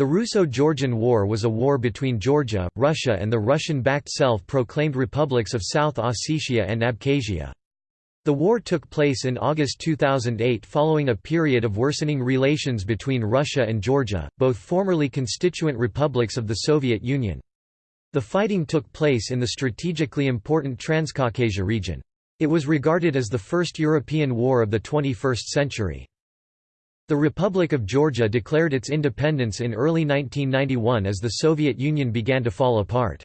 The Russo-Georgian War was a war between Georgia, Russia and the Russian-backed self-proclaimed republics of South Ossetia and Abkhazia. The war took place in August 2008 following a period of worsening relations between Russia and Georgia, both formerly constituent republics of the Soviet Union. The fighting took place in the strategically important Transcaucasia region. It was regarded as the first European war of the 21st century. The Republic of Georgia declared its independence in early 1991 as the Soviet Union began to fall apart.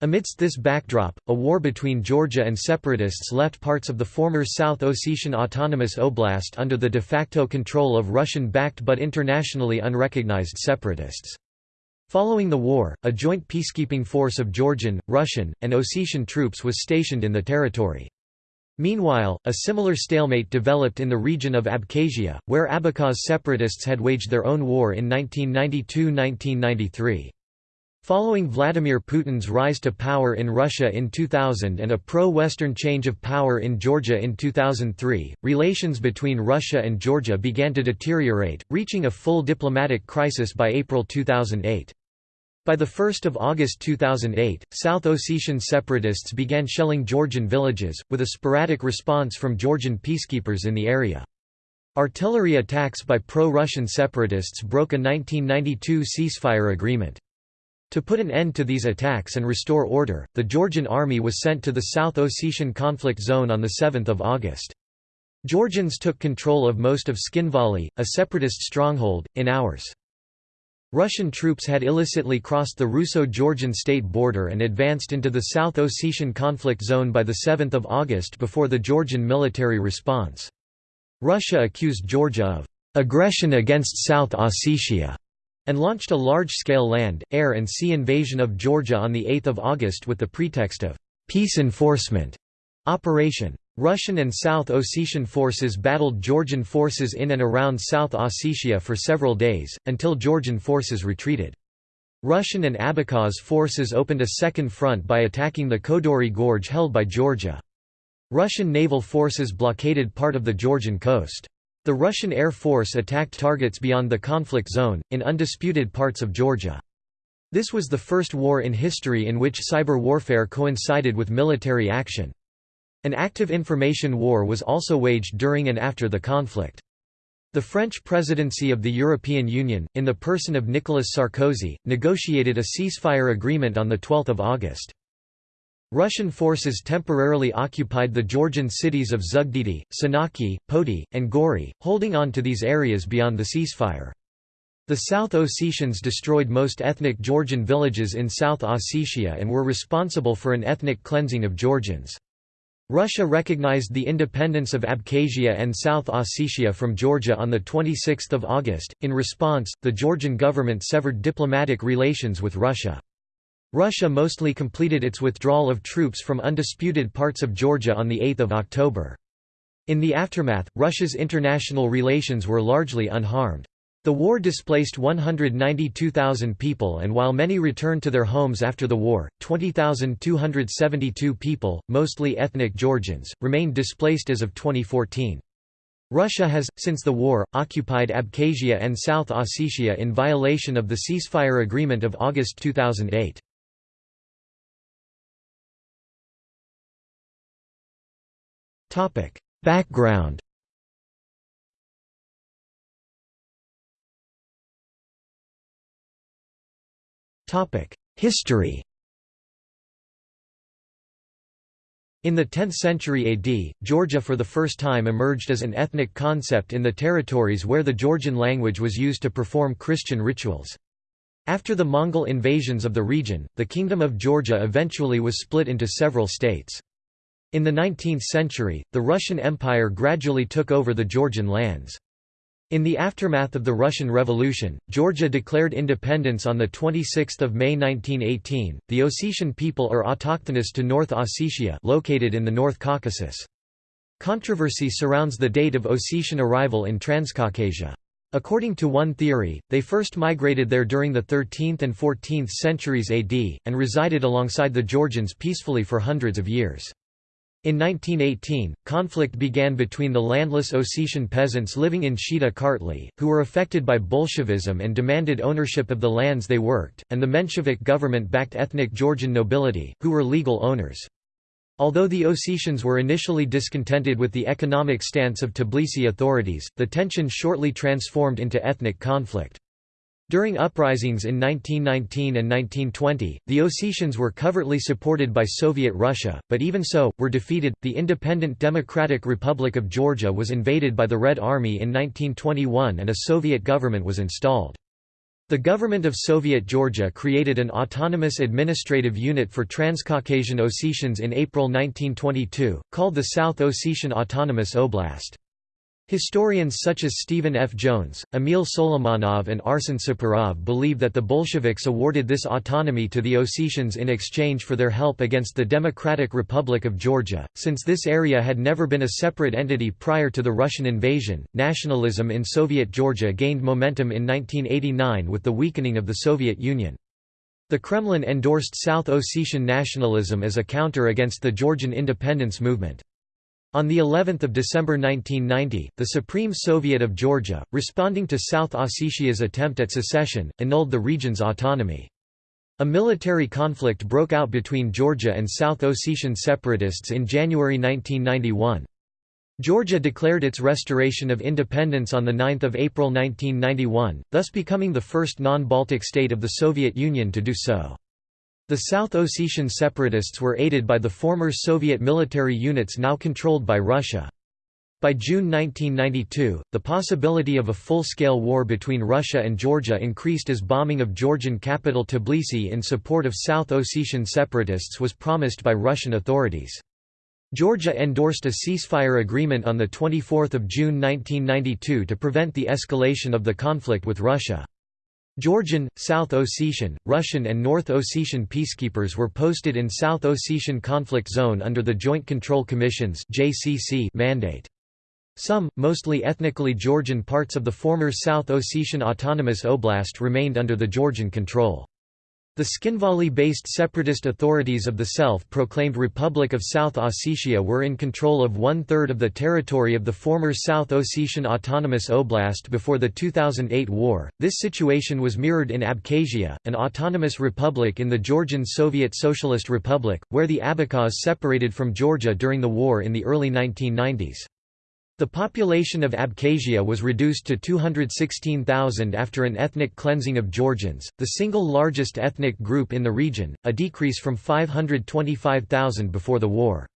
Amidst this backdrop, a war between Georgia and separatists left parts of the former South Ossetian Autonomous Oblast under the de facto control of Russian-backed but internationally unrecognized separatists. Following the war, a joint peacekeeping force of Georgian, Russian, and Ossetian troops was stationed in the territory. Meanwhile, a similar stalemate developed in the region of Abkhazia, where Abkhaz separatists had waged their own war in 1992–1993. Following Vladimir Putin's rise to power in Russia in 2000 and a pro-Western change of power in Georgia in 2003, relations between Russia and Georgia began to deteriorate, reaching a full diplomatic crisis by April 2008. By 1 August 2008, South Ossetian separatists began shelling Georgian villages, with a sporadic response from Georgian peacekeepers in the area. Artillery attacks by pro-Russian separatists broke a 1992 ceasefire agreement. To put an end to these attacks and restore order, the Georgian army was sent to the South Ossetian conflict zone on 7 August. Georgians took control of most of Tskhinvali, a separatist stronghold, in hours. Russian troops had illicitly crossed the Russo-Georgian state border and advanced into the South Ossetian conflict zone by 7 August before the Georgian military response. Russia accused Georgia of «aggression against South Ossetia» and launched a large-scale land, air and sea invasion of Georgia on 8 August with the pretext of «peace enforcement» operation. Russian and South Ossetian forces battled Georgian forces in and around South Ossetia for several days, until Georgian forces retreated. Russian and Abkhaz forces opened a second front by attacking the Kodori Gorge held by Georgia. Russian naval forces blockaded part of the Georgian coast. The Russian Air Force attacked targets beyond the conflict zone, in undisputed parts of Georgia. This was the first war in history in which cyber warfare coincided with military action. An active information war was also waged during and after the conflict. The French presidency of the European Union, in the person of Nicolas Sarkozy, negotiated a ceasefire agreement on 12 August. Russian forces temporarily occupied the Georgian cities of Zugdidi, Senaki, Poti, and Gori, holding on to these areas beyond the ceasefire. The South Ossetians destroyed most ethnic Georgian villages in South Ossetia and were responsible for an ethnic cleansing of Georgians. Russia recognized the independence of Abkhazia and South Ossetia from Georgia on 26 August. In response, the Georgian government severed diplomatic relations with Russia. Russia mostly completed its withdrawal of troops from undisputed parts of Georgia on 8 October. In the aftermath, Russia's international relations were largely unharmed. The war displaced 192,000 people and while many returned to their homes after the war, 20,272 people, mostly ethnic Georgians, remained displaced as of 2014. Russia has, since the war, occupied Abkhazia and South Ossetia in violation of the ceasefire agreement of August 2008. Background History In the 10th century AD, Georgia for the first time emerged as an ethnic concept in the territories where the Georgian language was used to perform Christian rituals. After the Mongol invasions of the region, the Kingdom of Georgia eventually was split into several states. In the 19th century, the Russian Empire gradually took over the Georgian lands. In the aftermath of the Russian Revolution, Georgia declared independence on 26 May 1918. The Ossetian people are autochthonous to North Ossetia located in the North Caucasus. Controversy surrounds the date of Ossetian arrival in Transcaucasia. According to one theory, they first migrated there during the 13th and 14th centuries AD, and resided alongside the Georgians peacefully for hundreds of years. In 1918, conflict began between the landless Ossetian peasants living in Shida Kartli, who were affected by Bolshevism and demanded ownership of the lands they worked, and the Menshevik government-backed ethnic Georgian nobility, who were legal owners. Although the Ossetians were initially discontented with the economic stance of Tbilisi authorities, the tension shortly transformed into ethnic conflict. During uprisings in 1919 and 1920, the Ossetians were covertly supported by Soviet Russia, but even so, were defeated. The independent Democratic Republic of Georgia was invaded by the Red Army in 1921 and a Soviet government was installed. The government of Soviet Georgia created an autonomous administrative unit for Transcaucasian Ossetians in April 1922, called the South Ossetian Autonomous Oblast. Historians such as Stephen F. Jones, Emil Souleimanov and Arsen Saparov believe that the Bolsheviks awarded this autonomy to the Ossetians in exchange for their help against the Democratic Republic of Georgia. Since this area had never been a separate entity prior to the Russian invasion, nationalism in Soviet Georgia gained momentum in 1989 with the weakening of the Soviet Union. The Kremlin endorsed South Ossetian nationalism as a counter against the Georgian independence movement. On the 11th of December 1990, the Supreme Soviet of Georgia, responding to South Ossetia's attempt at secession, annulled the region's autonomy. A military conflict broke out between Georgia and South Ossetian separatists in January 1991. Georgia declared its restoration of independence on 9 April 1991, thus becoming the first non-Baltic state of the Soviet Union to do so. The South Ossetian separatists were aided by the former Soviet military units now controlled by Russia. By June 1992, the possibility of a full-scale war between Russia and Georgia increased as bombing of Georgian capital Tbilisi in support of South Ossetian separatists was promised by Russian authorities. Georgia endorsed a ceasefire agreement on 24 June 1992 to prevent the escalation of the conflict with Russia. Georgian, South Ossetian, Russian and North Ossetian peacekeepers were posted in South Ossetian Conflict Zone under the Joint Control Commission's mandate. Some, mostly ethnically Georgian parts of the former South Ossetian Autonomous Oblast remained under the Georgian control. The Tskhinvali-based separatist authorities of the self-proclaimed Republic of South Ossetia were in control of one-third of the territory of the former South Ossetian Autonomous Oblast before the 2008 war. This situation was mirrored in Abkhazia, an autonomous republic in the Georgian Soviet Socialist Republic, where the Abkhaz separated from Georgia during the war in the early 1990s. The population of Abkhazia was reduced to 216,000 after an ethnic cleansing of Georgians, the single largest ethnic group in the region, a decrease from 525,000 before the war.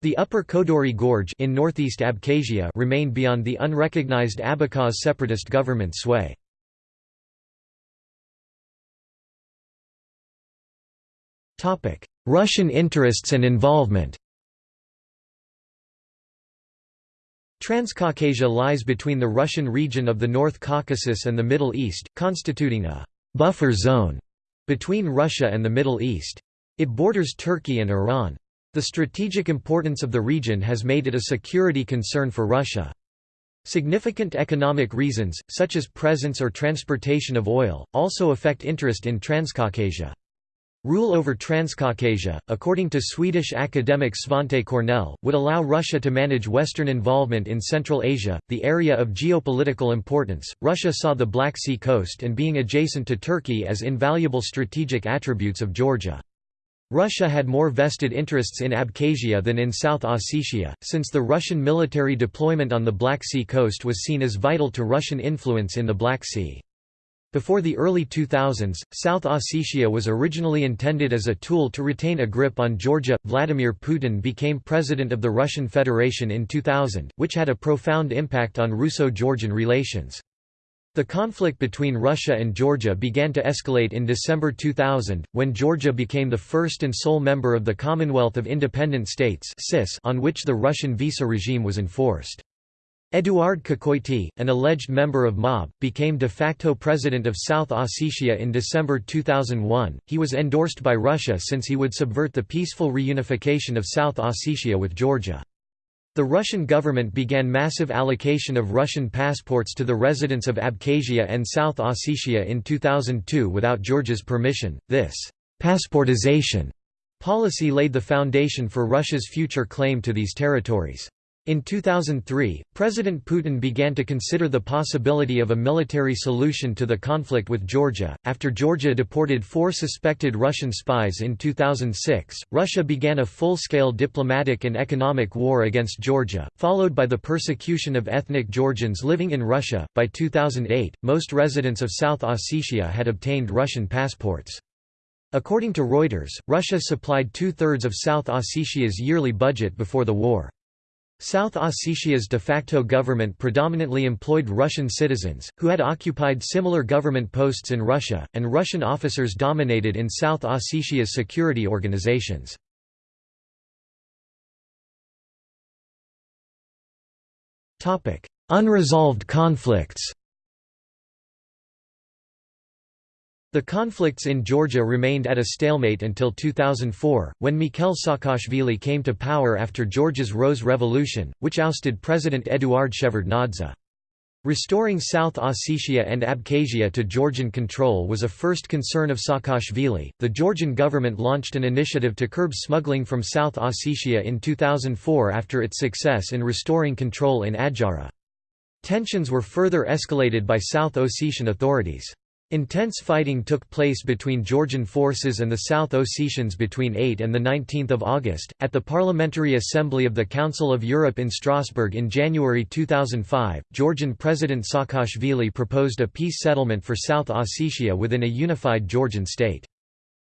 The Upper Kodori Gorge in northeast Abkhazia remained beyond the unrecognized Abkhaz separatist government sway. Russian interests and involvement Transcaucasia lies between the Russian region of the North Caucasus and the Middle East, constituting a «buffer zone» between Russia and the Middle East. It borders Turkey and Iran. The strategic importance of the region has made it a security concern for Russia. Significant economic reasons, such as presence or transportation of oil, also affect interest in Transcaucasia. Rule over Transcaucasia, according to Swedish academic Svante Cornell, would allow Russia to manage Western involvement in Central Asia, the area of geopolitical importance. Russia saw the Black Sea coast and being adjacent to Turkey as invaluable strategic attributes of Georgia. Russia had more vested interests in Abkhazia than in South Ossetia, since the Russian military deployment on the Black Sea coast was seen as vital to Russian influence in the Black Sea. Before the early 2000s, South Ossetia was originally intended as a tool to retain a grip on Georgia. Vladimir Putin became president of the Russian Federation in 2000, which had a profound impact on Russo Georgian relations. The conflict between Russia and Georgia began to escalate in December 2000, when Georgia became the first and sole member of the Commonwealth of Independent States on which the Russian visa regime was enforced. Eduard Kokoity, an alleged member of MOB, became de facto president of South Ossetia in December 2001. He was endorsed by Russia since he would subvert the peaceful reunification of South Ossetia with Georgia. The Russian government began massive allocation of Russian passports to the residents of Abkhazia and South Ossetia in 2002 without Georgia's permission. This passportization policy laid the foundation for Russia's future claim to these territories. In 2003, President Putin began to consider the possibility of a military solution to the conflict with Georgia. After Georgia deported four suspected Russian spies in 2006, Russia began a full scale diplomatic and economic war against Georgia, followed by the persecution of ethnic Georgians living in Russia. By 2008, most residents of South Ossetia had obtained Russian passports. According to Reuters, Russia supplied two thirds of South Ossetia's yearly budget before the war. South Ossetia's de facto government predominantly employed Russian citizens, who had occupied similar government posts in Russia, and Russian officers dominated in South Ossetia's security organizations. Unresolved conflicts The conflicts in Georgia remained at a stalemate until 2004, when Mikhail Saakashvili came to power after Georgia's Rose Revolution, which ousted President Eduard Shevardnadze. Restoring South Ossetia and Abkhazia to Georgian control was a first concern of Saakashvili. The Georgian government launched an initiative to curb smuggling from South Ossetia in 2004 after its success in restoring control in Adjara. Tensions were further escalated by South Ossetian authorities. Intense fighting took place between Georgian forces and the South Ossetians between 8 and 19 August. At the Parliamentary Assembly of the Council of Europe in Strasbourg in January 2005, Georgian President Saakashvili proposed a peace settlement for South Ossetia within a unified Georgian state.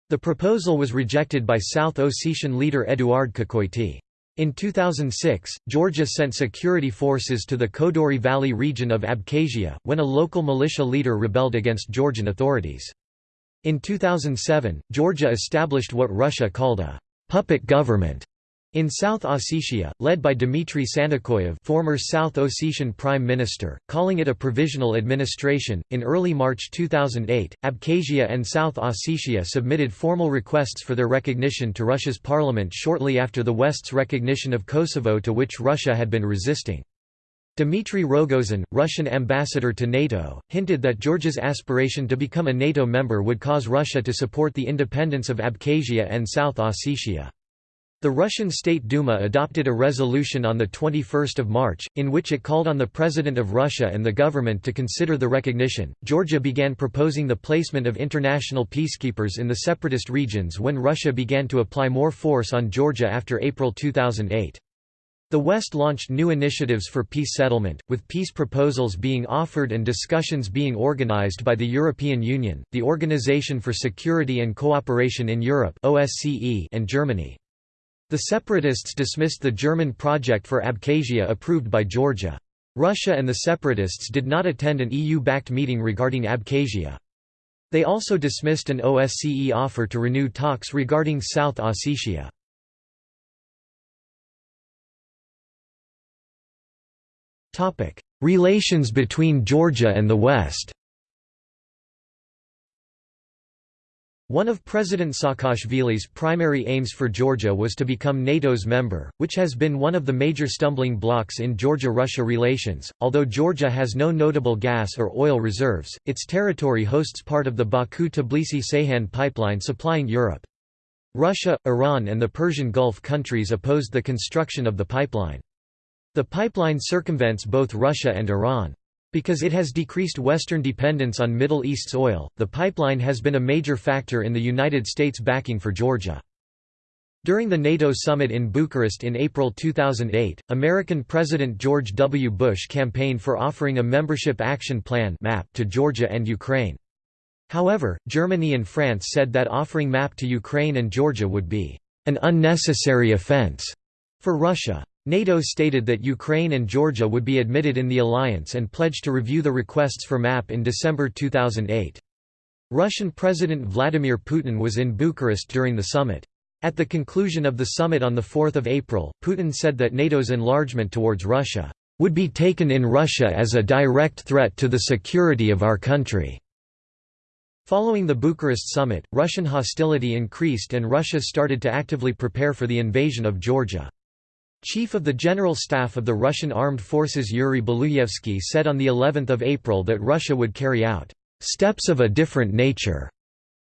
The proposal was rejected by South Ossetian leader Eduard Kokoity. In 2006, Georgia sent security forces to the Kodori Valley region of Abkhazia, when a local militia leader rebelled against Georgian authorities. In 2007, Georgia established what Russia called a «puppet government» In South Ossetia, led by Dmitry Sanakoyev, former South Ossetian prime minister, calling it a provisional administration. In early March 2008, Abkhazia and South Ossetia submitted formal requests for their recognition to Russia's parliament shortly after the West's recognition of Kosovo to which Russia had been resisting. Dmitry Rogozin, Russian ambassador to NATO, hinted that Georgia's aspiration to become a NATO member would cause Russia to support the independence of Abkhazia and South Ossetia. The Russian State Duma adopted a resolution on 21 March, in which it called on the President of Russia and the government to consider the recognition. Georgia began proposing the placement of international peacekeepers in the separatist regions when Russia began to apply more force on Georgia after April 2008. The West launched new initiatives for peace settlement, with peace proposals being offered and discussions being organized by the European Union, the Organization for Security and Cooperation in Europe and Germany. The separatists dismissed the German project for Abkhazia approved by Georgia. Russia and the separatists did not attend an EU-backed meeting regarding Abkhazia. They also dismissed an OSCE offer to renew talks regarding South Ossetia. Relations between Georgia and the West One of President Saakashvili's primary aims for Georgia was to become NATO's member, which has been one of the major stumbling blocks in Georgia-Russia relations. Although Georgia has no notable gas or oil reserves, its territory hosts part of the Baku-Tbilisi-Ceyhan pipeline supplying Europe. Russia, Iran and the Persian Gulf countries opposed the construction of the pipeline. The pipeline circumvents both Russia and Iran. Because it has decreased Western dependence on Middle East's oil, the pipeline has been a major factor in the United States' backing for Georgia. During the NATO summit in Bucharest in April 2008, American President George W. Bush campaigned for offering a Membership Action Plan to Georgia and Ukraine. However, Germany and France said that offering MAP to Ukraine and Georgia would be an unnecessary offense for Russia. NATO stated that Ukraine and Georgia would be admitted in the alliance and pledged to review the requests for MAP in December 2008. Russian President Vladimir Putin was in Bucharest during the summit. At the conclusion of the summit on 4 April, Putin said that NATO's enlargement towards Russia would be taken in Russia as a direct threat to the security of our country. Following the Bucharest summit, Russian hostility increased and Russia started to actively prepare for the invasion of Georgia. Chief of the General Staff of the Russian Armed Forces Yuri Baluyevsky said on the 11th of April that Russia would carry out steps of a different nature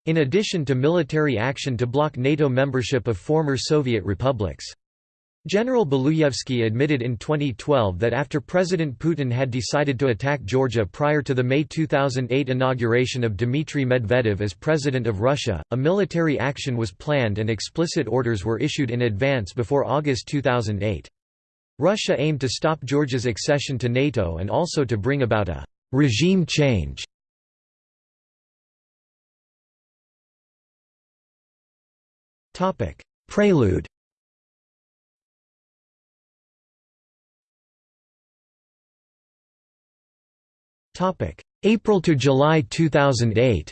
in addition to military action to block NATO membership of former Soviet republics. General Baluyevsky admitted in 2012 that after President Putin had decided to attack Georgia prior to the May 2008 inauguration of Dmitry Medvedev as President of Russia, a military action was planned and explicit orders were issued in advance before August 2008. Russia aimed to stop Georgia's accession to NATO and also to bring about a «regime change». Prelude April to July 2008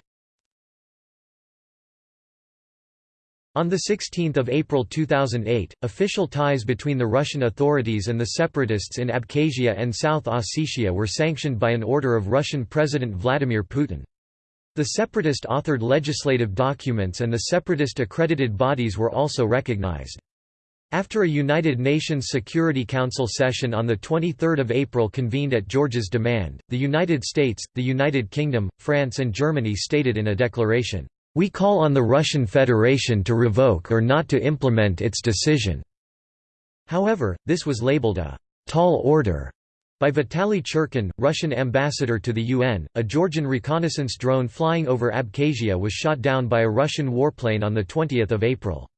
On 16 April 2008, official ties between the Russian authorities and the separatists in Abkhazia and South Ossetia were sanctioned by an order of Russian President Vladimir Putin. The separatist-authored legislative documents and the separatist-accredited bodies were also recognized. After a United Nations Security Council session on 23 April convened at Georgia's demand, the United States, the United Kingdom, France and Germany stated in a declaration, "...we call on the Russian Federation to revoke or not to implement its decision." However, this was labeled a «tall order» by Vitaly Churkin, Russian ambassador to the UN. A Georgian reconnaissance drone flying over Abkhazia was shot down by a Russian warplane on 20 April.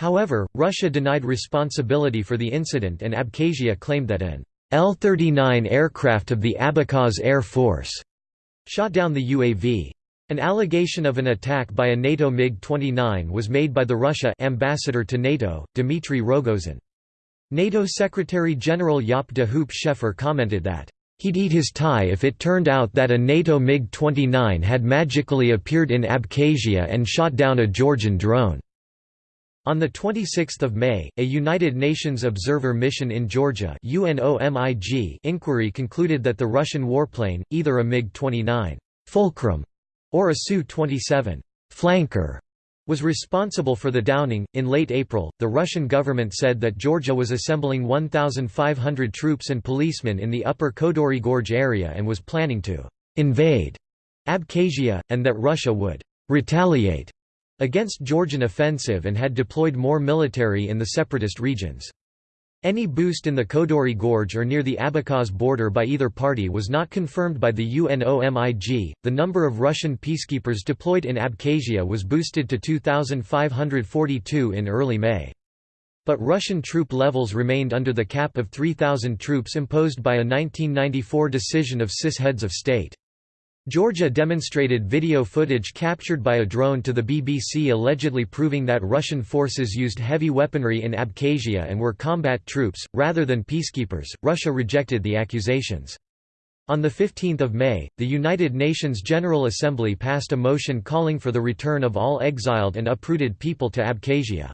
However, Russia denied responsibility for the incident and Abkhazia claimed that an L-39 aircraft of the Abkhaz Air Force shot down the UAV. An allegation of an attack by a NATO MiG-29 was made by the Russia ambassador to NATO, Dmitry Rogozin. NATO Secretary-General Jaap de Hoop Scheffer commented that, "...he'd eat his tie if it turned out that a NATO MiG-29 had magically appeared in Abkhazia and shot down a Georgian drone." On 26 May, a United Nations observer mission in Georgia inquiry concluded that the Russian warplane, either a MiG-29 Fulcrum or a Su-27 Flanker, was responsible for the downing. In late April, the Russian government said that Georgia was assembling 1,500 troops and policemen in the upper Kodory Gorge area and was planning to invade Abkhazia, and that Russia would retaliate against Georgian offensive and had deployed more military in the separatist regions. Any boost in the Kodory Gorge or near the Abkhaz border by either party was not confirmed by the UNOMIG. The number of Russian peacekeepers deployed in Abkhazia was boosted to 2,542 in early May. But Russian troop levels remained under the cap of 3,000 troops imposed by a 1994 decision of CIS heads of state. Georgia demonstrated video footage captured by a drone to the BBC allegedly proving that Russian forces used heavy weaponry in Abkhazia and were combat troops, rather than peacekeepers. Russia rejected the accusations. On 15 May, the United Nations General Assembly passed a motion calling for the return of all exiled and uprooted people to Abkhazia.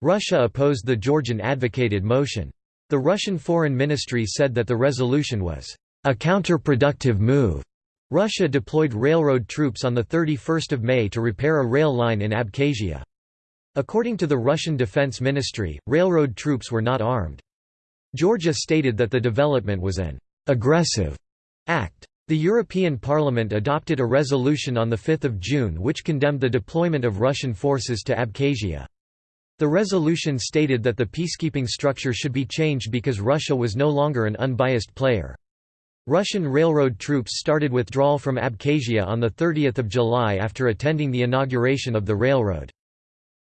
Russia opposed the Georgian advocated motion. The Russian Foreign Ministry said that the resolution was a counterproductive move Russia deployed railroad troops on 31 May to repair a rail line in Abkhazia. According to the Russian Defense Ministry, railroad troops were not armed. Georgia stated that the development was an «aggressive» act. The European Parliament adopted a resolution on 5 June which condemned the deployment of Russian forces to Abkhazia. The resolution stated that the peacekeeping structure should be changed because Russia was no longer an unbiased player. Russian railroad troops started withdrawal from Abkhazia on 30 July after attending the inauguration of the railroad.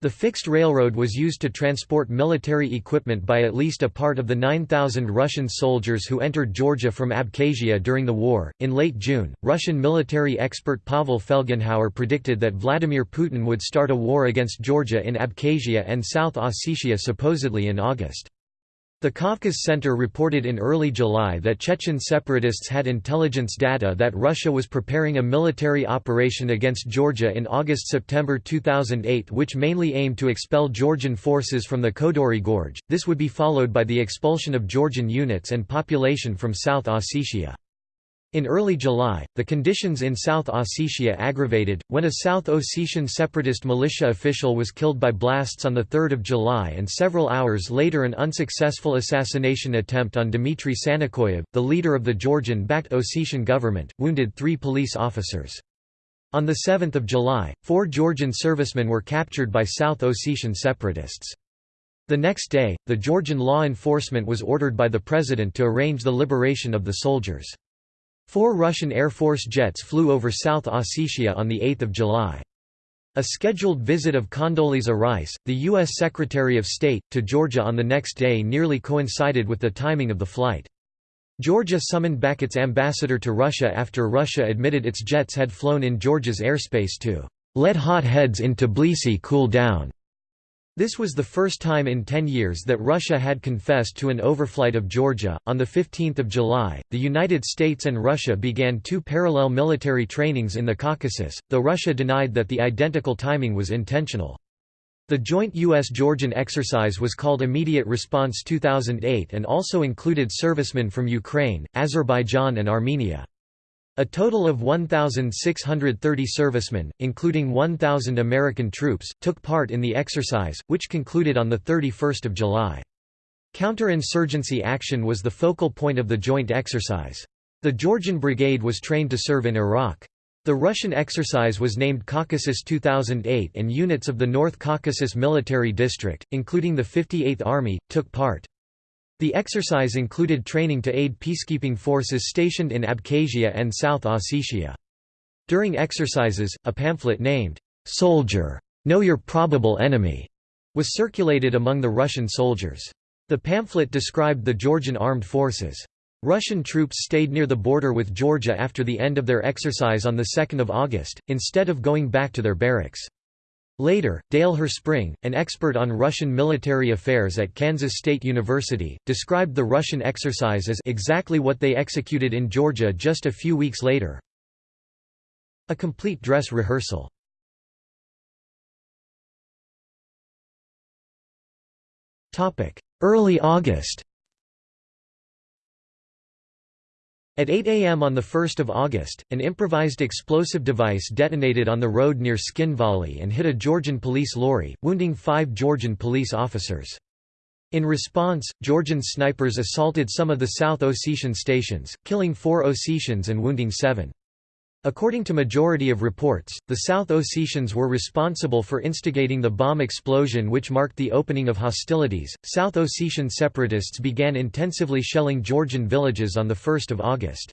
The fixed railroad was used to transport military equipment by at least a part of the 9,000 Russian soldiers who entered Georgia from Abkhazia during the war. In late June, Russian military expert Pavel Felgenhauer predicted that Vladimir Putin would start a war against Georgia in Abkhazia and South Ossetia supposedly in August. The Kavkaz Center reported in early July that Chechen separatists had intelligence data that Russia was preparing a military operation against Georgia in August-September 2008 which mainly aimed to expel Georgian forces from the Kodory Gorge, this would be followed by the expulsion of Georgian units and population from South Ossetia. In early July, the conditions in South Ossetia aggravated, when a South Ossetian separatist militia official was killed by blasts on 3 July and several hours later an unsuccessful assassination attempt on Dmitry Sanakoyev, the leader of the Georgian-backed Ossetian government, wounded three police officers. On 7 July, four Georgian servicemen were captured by South Ossetian separatists. The next day, the Georgian law enforcement was ordered by the president to arrange the liberation of the soldiers. Four Russian Air Force jets flew over South Ossetia on 8 July. A scheduled visit of Condoleezza Rice, the U.S. Secretary of State, to Georgia on the next day nearly coincided with the timing of the flight. Georgia summoned back its ambassador to Russia after Russia admitted its jets had flown in Georgia's airspace to let hot heads in Tbilisi cool down. This was the first time in 10 years that Russia had confessed to an overflight of Georgia. On the 15th of July, the United States and Russia began two parallel military trainings in the Caucasus, though Russia denied that the identical timing was intentional. The joint U.S.-Georgian exercise was called Immediate Response 2008 and also included servicemen from Ukraine, Azerbaijan and Armenia. A total of 1,630 servicemen, including 1,000 American troops, took part in the exercise, which concluded on 31 July. Counterinsurgency action was the focal point of the joint exercise. The Georgian Brigade was trained to serve in Iraq. The Russian exercise was named Caucasus 2008 and units of the North Caucasus Military District, including the 58th Army, took part. The exercise included training to aid peacekeeping forces stationed in Abkhazia and South Ossetia. During exercises, a pamphlet named, "'Soldier, Know Your Probable Enemy' was circulated among the Russian soldiers. The pamphlet described the Georgian armed forces. Russian troops stayed near the border with Georgia after the end of their exercise on 2 August, instead of going back to their barracks. Later, Dale Herspring, an expert on Russian military affairs at Kansas State University, described the Russian exercise as exactly what they executed in Georgia just a few weeks later. A complete dress rehearsal. Early August At 8 am on 1 August, an improvised explosive device detonated on the road near Tskhinvali and hit a Georgian police lorry, wounding five Georgian police officers. In response, Georgian snipers assaulted some of the South Ossetian stations, killing four Ossetians and wounding seven. According to majority of reports, the South Ossetians were responsible for instigating the bomb explosion which marked the opening of hostilities. South Ossetian separatists began intensively shelling Georgian villages on the 1st of August.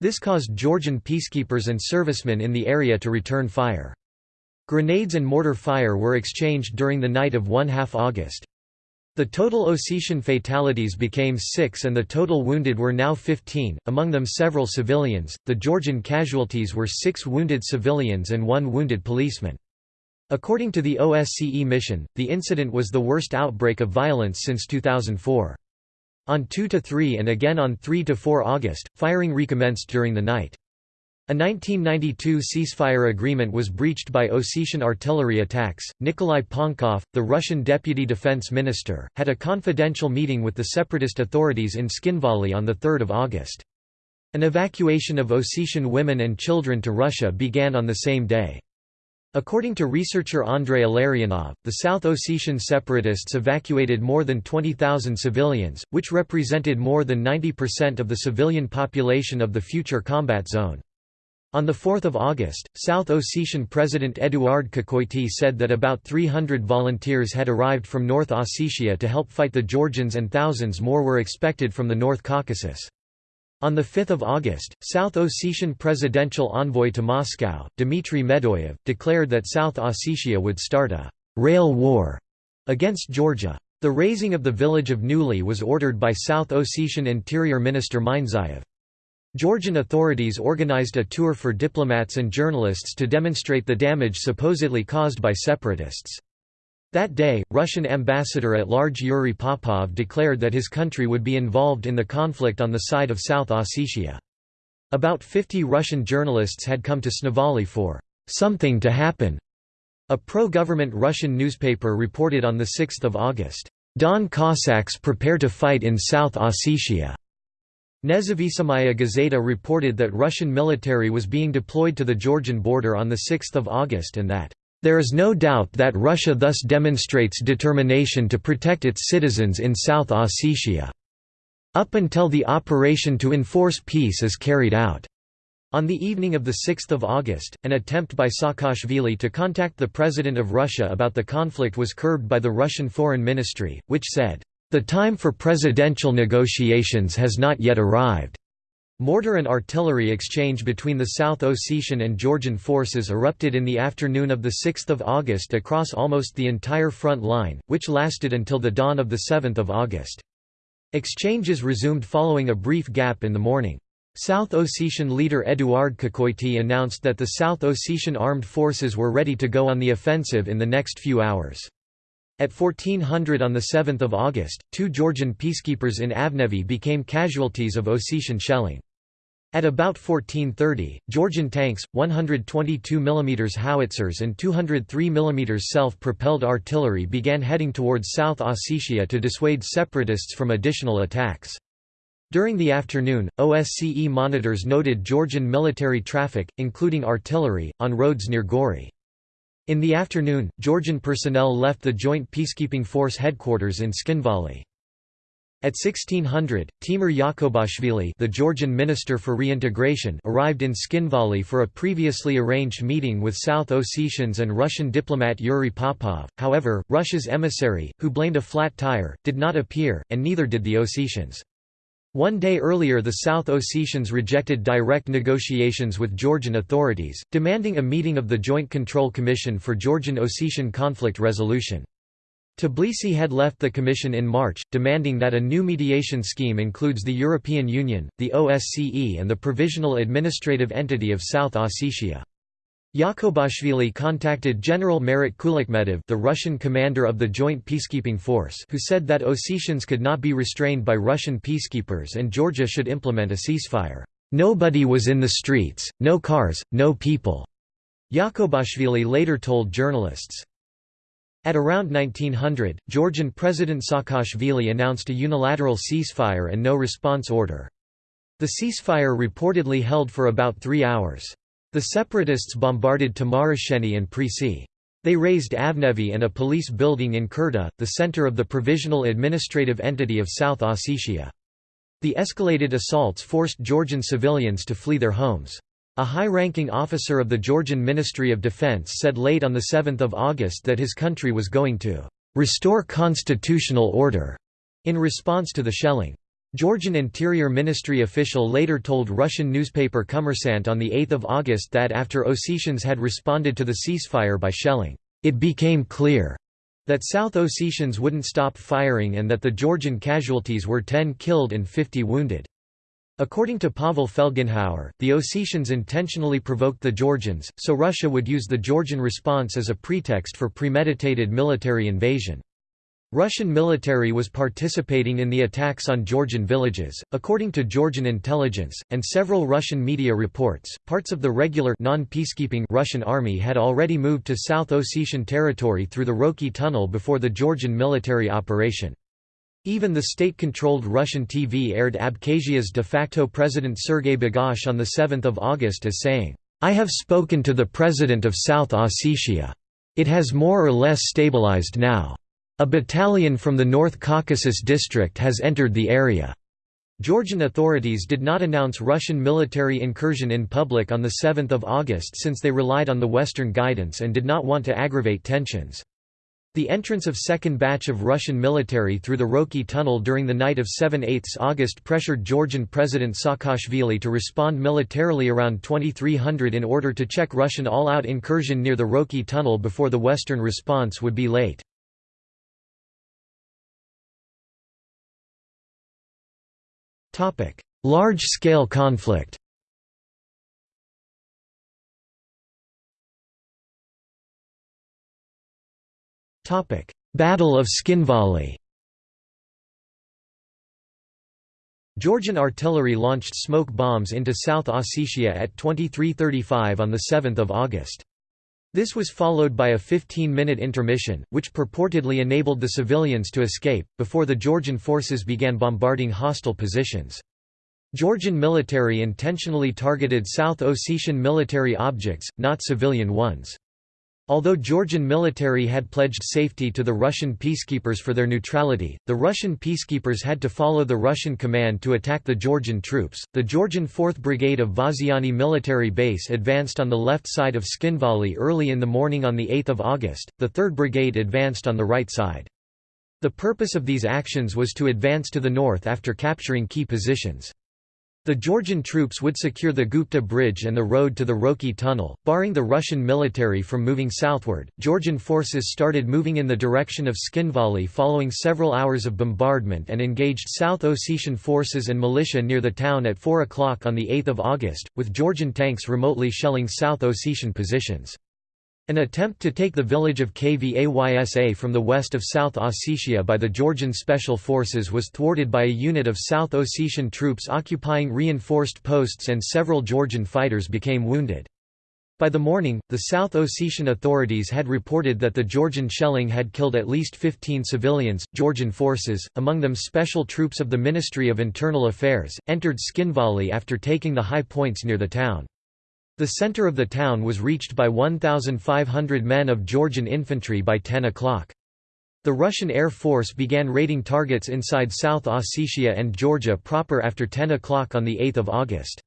This caused Georgian peacekeepers and servicemen in the area to return fire. Grenades and mortar fire were exchanged during the night of 1 half August. The total Ossetian fatalities became six and the total wounded were now 15, among them several civilians. The Georgian casualties were six wounded civilians and one wounded policeman. According to the OSCE mission, the incident was the worst outbreak of violence since 2004. On 2–3 and again on 3–4 August, firing recommenced during the night. A 1992 ceasefire agreement was breached by Ossetian artillery attacks. Nikolai Pankov, the Russian deputy defense minister, had a confidential meeting with the separatist authorities in Tskhinvali on 3 August. An evacuation of Ossetian women and children to Russia began on the same day. According to researcher Andrei Illarionov, the South Ossetian separatists evacuated more than 20,000 civilians, which represented more than 90% of the civilian population of the future combat zone. On 4 August, South Ossetian President Eduard Kokoity said that about 300 volunteers had arrived from North Ossetia to help fight the Georgians and thousands more were expected from the North Caucasus. On 5 August, South Ossetian presidential envoy to Moscow, Dmitry Medoyev, declared that South Ossetia would start a «rail war» against Georgia. The razing of the village of Nuli was ordered by South Ossetian Interior Minister Minzayev. Georgian authorities organized a tour for diplomats and journalists to demonstrate the damage supposedly caused by separatists. That day, Russian ambassador-at-large Yuri Popov declared that his country would be involved in the conflict on the side of South Ossetia. About 50 Russian journalists had come to Tskhinvali for "'something to happen'". A pro-government Russian newspaper reported on 6 August, "'Don Cossacks prepare to fight in South Ossetia'". Nezavisimaya Gazeta reported that Russian military was being deployed to the Georgian border on 6 August and that, "...there is no doubt that Russia thus demonstrates determination to protect its citizens in South Ossetia. Up until the operation to enforce peace is carried out." On the evening of 6 August, an attempt by Saakashvili to contact the President of Russia about the conflict was curbed by the Russian Foreign Ministry, which said, "...the time for presidential negotiations has not yet arrived." Mortar and artillery exchange between the South Ossetian and Georgian forces erupted in the afternoon of 6 August across almost the entire front line, which lasted until the dawn of 7 August. Exchanges resumed following a brief gap in the morning. South Ossetian leader Eduard Kokoity announced that the South Ossetian armed forces were ready to go on the offensive in the next few hours. At 1400 on 7 August, two Georgian peacekeepers in Avnevi became casualties of Ossetian shelling. At about 1430, Georgian tanks, 122 mm howitzers and 203 mm self-propelled artillery began heading towards South Ossetia to dissuade separatists from additional attacks. During the afternoon, OSCE monitors noted Georgian military traffic, including artillery, on roads near Gori. In the afternoon, Georgian personnel left the Joint Peacekeeping Force headquarters in Tskhinvali. At 1600, Timur Yakubashvili the Georgian Minister for Reintegration arrived in Tskhinvali for a previously arranged meeting with South Ossetians and Russian diplomat Yuri Popov, however, Russia's emissary, who blamed a flat tire, did not appear, and neither did the Ossetians. One day earlier the South Ossetians rejected direct negotiations with Georgian authorities, demanding a meeting of the Joint Control Commission for Georgian-Ossetian Conflict Resolution. Tbilisi had left the Commission in March, demanding that a new mediation scheme includes the European Union, the OSCE and the Provisional Administrative Entity of South Ossetia. Yakubashvili contacted General Marat Kulakhmetov the Russian commander of the Joint Peacekeeping Force who said that Ossetians could not be restrained by Russian peacekeepers and Georgia should implement a ceasefire. Nobody was in the streets, no cars, no people. Yakubashvili later told journalists. At around 1900, Georgian President Saakashvili announced a unilateral ceasefire and no response order. The ceasefire reportedly held for about three hours. The separatists bombarded Tamarasheni and Prisi. They razed Avnevi and a police building in Kurta, the center of the provisional administrative entity of South Ossetia. The escalated assaults forced Georgian civilians to flee their homes. A high-ranking officer of the Georgian Ministry of Defense said late on 7 August that his country was going to "...restore constitutional order," in response to the shelling. Georgian Interior Ministry official later told Russian newspaper Kommersant on 8 August that after Ossetians had responded to the ceasefire by shelling, it became clear that South Ossetians wouldn't stop firing and that the Georgian casualties were 10 killed and 50 wounded. According to Pavel Felgenhauer, the Ossetians intentionally provoked the Georgians, so Russia would use the Georgian response as a pretext for premeditated military invasion. Russian military was participating in the attacks on Georgian villages, according to Georgian intelligence, and several Russian media reports. Parts of the regular non-peacekeeping Russian army had already moved to South Ossetian territory through the Roki tunnel before the Georgian military operation. Even the state-controlled Russian TV aired Abkhazia's de facto president Sergei Bagapsh on 7 August as saying, I have spoken to the president of South Ossetia. It has more or less stabilized now. A battalion from the North Caucasus district has entered the area. Georgian authorities did not announce Russian military incursion in public on 7 August since they relied on the Western guidance and did not want to aggravate tensions. The entrance of second batch of Russian military through the Roki tunnel during the night of 7–8 August pressured Georgian President Saakashvili to respond militarily around 2300 in order to check Russian all-out incursion near the Roki tunnel before the Western response would be late. Large-scale conflict. Battle of Tskhinvali Georgian artillery launched smoke bombs into South Ossetia at 23.35 on 7 August. This was followed by a 15-minute intermission, which purportedly enabled the civilians to escape, before the Georgian forces began bombarding hostile positions. Georgian military intentionally targeted South Ossetian military objects, not civilian ones. Although Georgian military had pledged safety to the Russian peacekeepers for their neutrality, the Russian peacekeepers had to follow the Russian command to attack the Georgian troops. The Georgian 4th Brigade of Vaziani military base advanced on the left side of Tskhinvali early in the morning on 8 August, the 3rd Brigade advanced on the right side. The purpose of these actions was to advance to the north after capturing key positions. The Georgian troops would secure the Gupta Bridge and the road to the Roki Tunnel, barring the Russian military from moving southward. Georgian forces started moving in the direction of Tskhinvali following several hours of bombardment and engaged South Ossetian forces and militia near the town at 4 o'clock on 8 August, with Georgian tanks remotely shelling South Ossetian positions. An attempt to take the village of Kvaisa from the west of South Ossetia by the Georgian Special Forces was thwarted by a unit of South Ossetian troops occupying reinforced posts and several Georgian fighters became wounded. By the morning, the South Ossetian authorities had reported that the Georgian shelling had killed at least 15 civilians. Georgian forces, among them special troops of the Ministry of Internal Affairs, entered Tskhinvali after taking the high points near the town. The center of the town was reached by 1,500 men of Georgian infantry by 10 o'clock. The Russian Air Force began raiding targets inside South Ossetia and Georgia proper after 10 o'clock on 8 August.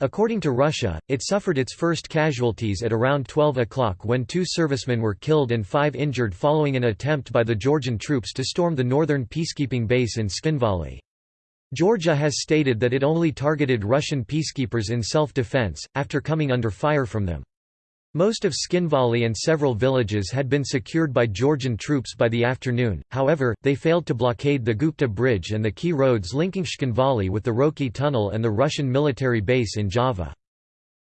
According to Russia, it suffered its first casualties at around 12 o'clock when two servicemen were killed and five injured following an attempt by the Georgian troops to storm the northern peacekeeping base in Tskhinvali. Georgia has stated that it only targeted Russian peacekeepers in self-defense, after coming under fire from them. Most of Tskhinvali and several villages had been secured by Georgian troops by the afternoon, however, they failed to blockade the Gupta Bridge and the key roads linking Tskhinvali with the Roki Tunnel and the Russian military base in Java.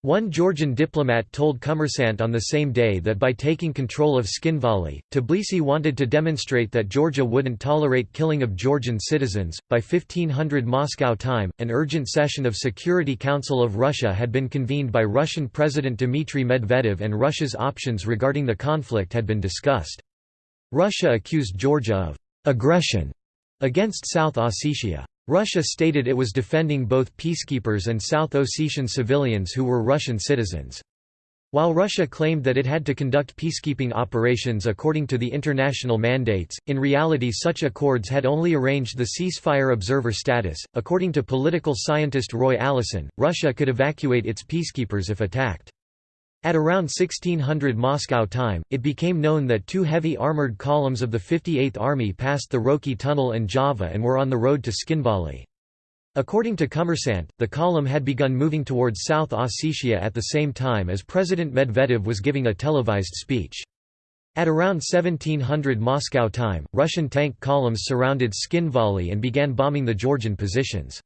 One Georgian diplomat told Kommersant on the same day that by taking control of Tskhinvali, Tbilisi wanted to demonstrate that Georgia wouldn't tolerate killing of Georgian citizens. By 1500 Moscow time, an urgent session of Security Council of Russia had been convened by Russian President Dmitry Medvedev and Russia's options regarding the conflict had been discussed. Russia accused Georgia of aggression against South Ossetia. Russia stated it was defending both peacekeepers and South Ossetian civilians who were Russian citizens. While Russia claimed that it had to conduct peacekeeping operations according to the international mandates, in reality such accords had only arranged the ceasefire observer status. According to political scientist Roy Allison, Russia could evacuate its peacekeepers if attacked. At around 1600 Moscow time, it became known that two heavy armoured columns of the 58th Army passed the Roki Tunnel and Java and were on the road to Tskhinvali. According to Kommersant, the column had begun moving towards South Ossetia at the same time as President Medvedev was giving a televised speech. At around 1700 Moscow time, Russian tank columns surrounded Tskhinvali and began bombing the Georgian positions.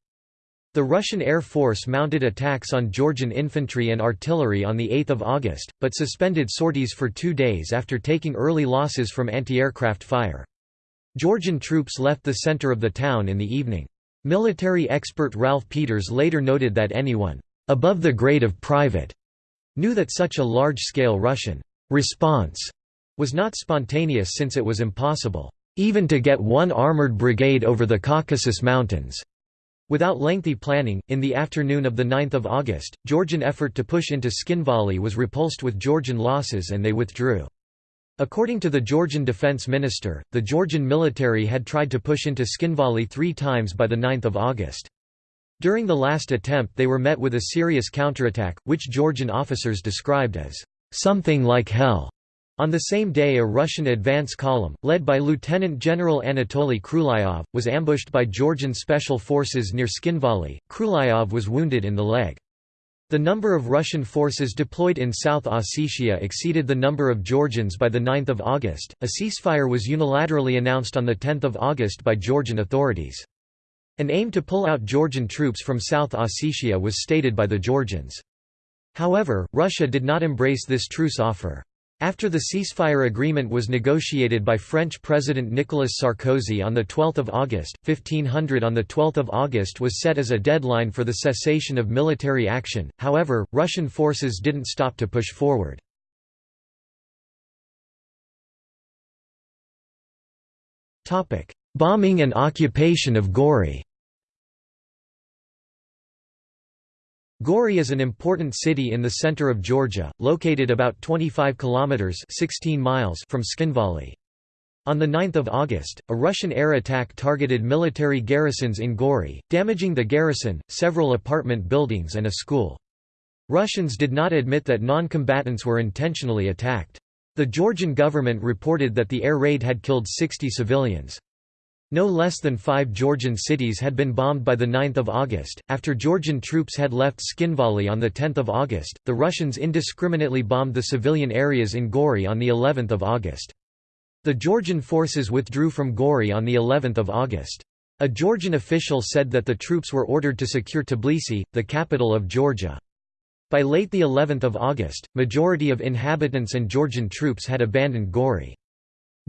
The Russian Air Force mounted attacks on Georgian infantry and artillery on 8 August, but suspended sorties for two days after taking early losses from anti-aircraft fire. Georgian troops left the center of the town in the evening. Military expert Ralph Peters later noted that anyone, "...above the grade of private," knew that such a large-scale Russian response was not spontaneous since it was impossible, "...even to get one armored brigade over the Caucasus Mountains." Without lengthy planning, in the afternoon of 9 August, Georgian effort to push into Tskhinvali was repulsed with Georgian losses and they withdrew. According to the Georgian defense minister, the Georgian military had tried to push into Tskhinvali three times by 9 August. During the last attempt they were met with a serious counterattack, which Georgian officers described as, "...something like hell." On the same day a Russian advance column, led by Lieutenant General Anatoly Khrulyov, was ambushed by Georgian special forces near Tskhinvali. Khrulyov was wounded in the leg. The number of Russian forces deployed in South Ossetia exceeded the number of Georgians by 9 August. A ceasefire was unilaterally announced on 10 August by Georgian authorities. An aim to pull out Georgian troops from South Ossetia was stated by the Georgians. However, Russia did not embrace this truce offer. After the ceasefire agreement was negotiated by French President Nicolas Sarkozy on 12 August, 1500 on 12 August was set as a deadline for the cessation of military action, however, Russian forces didn't stop to push forward. Bombing and occupation of Gori Gori is an important city in the center of Georgia, located about 25 kilometers (16 miles) from Tskhinvali. On 9 August, a Russian air attack targeted military garrisons in Gori, damaging the garrison, several apartment buildings and a school. Russians did not admit that non-combatants were intentionally attacked. The Georgian government reported that the air raid had killed 60 civilians. No less than five Georgian cities had been bombed by 9 August. After Georgian troops had left Tskhinvali on 10 August, the Russians indiscriminately bombed the civilian areas in Gori on of August. The Georgian forces withdrew from Gori on of August. A Georgian official said that the troops were ordered to secure Tbilisi, the capital of Georgia. By late the 11th of August, majority of inhabitants and Georgian troops had abandoned Gori.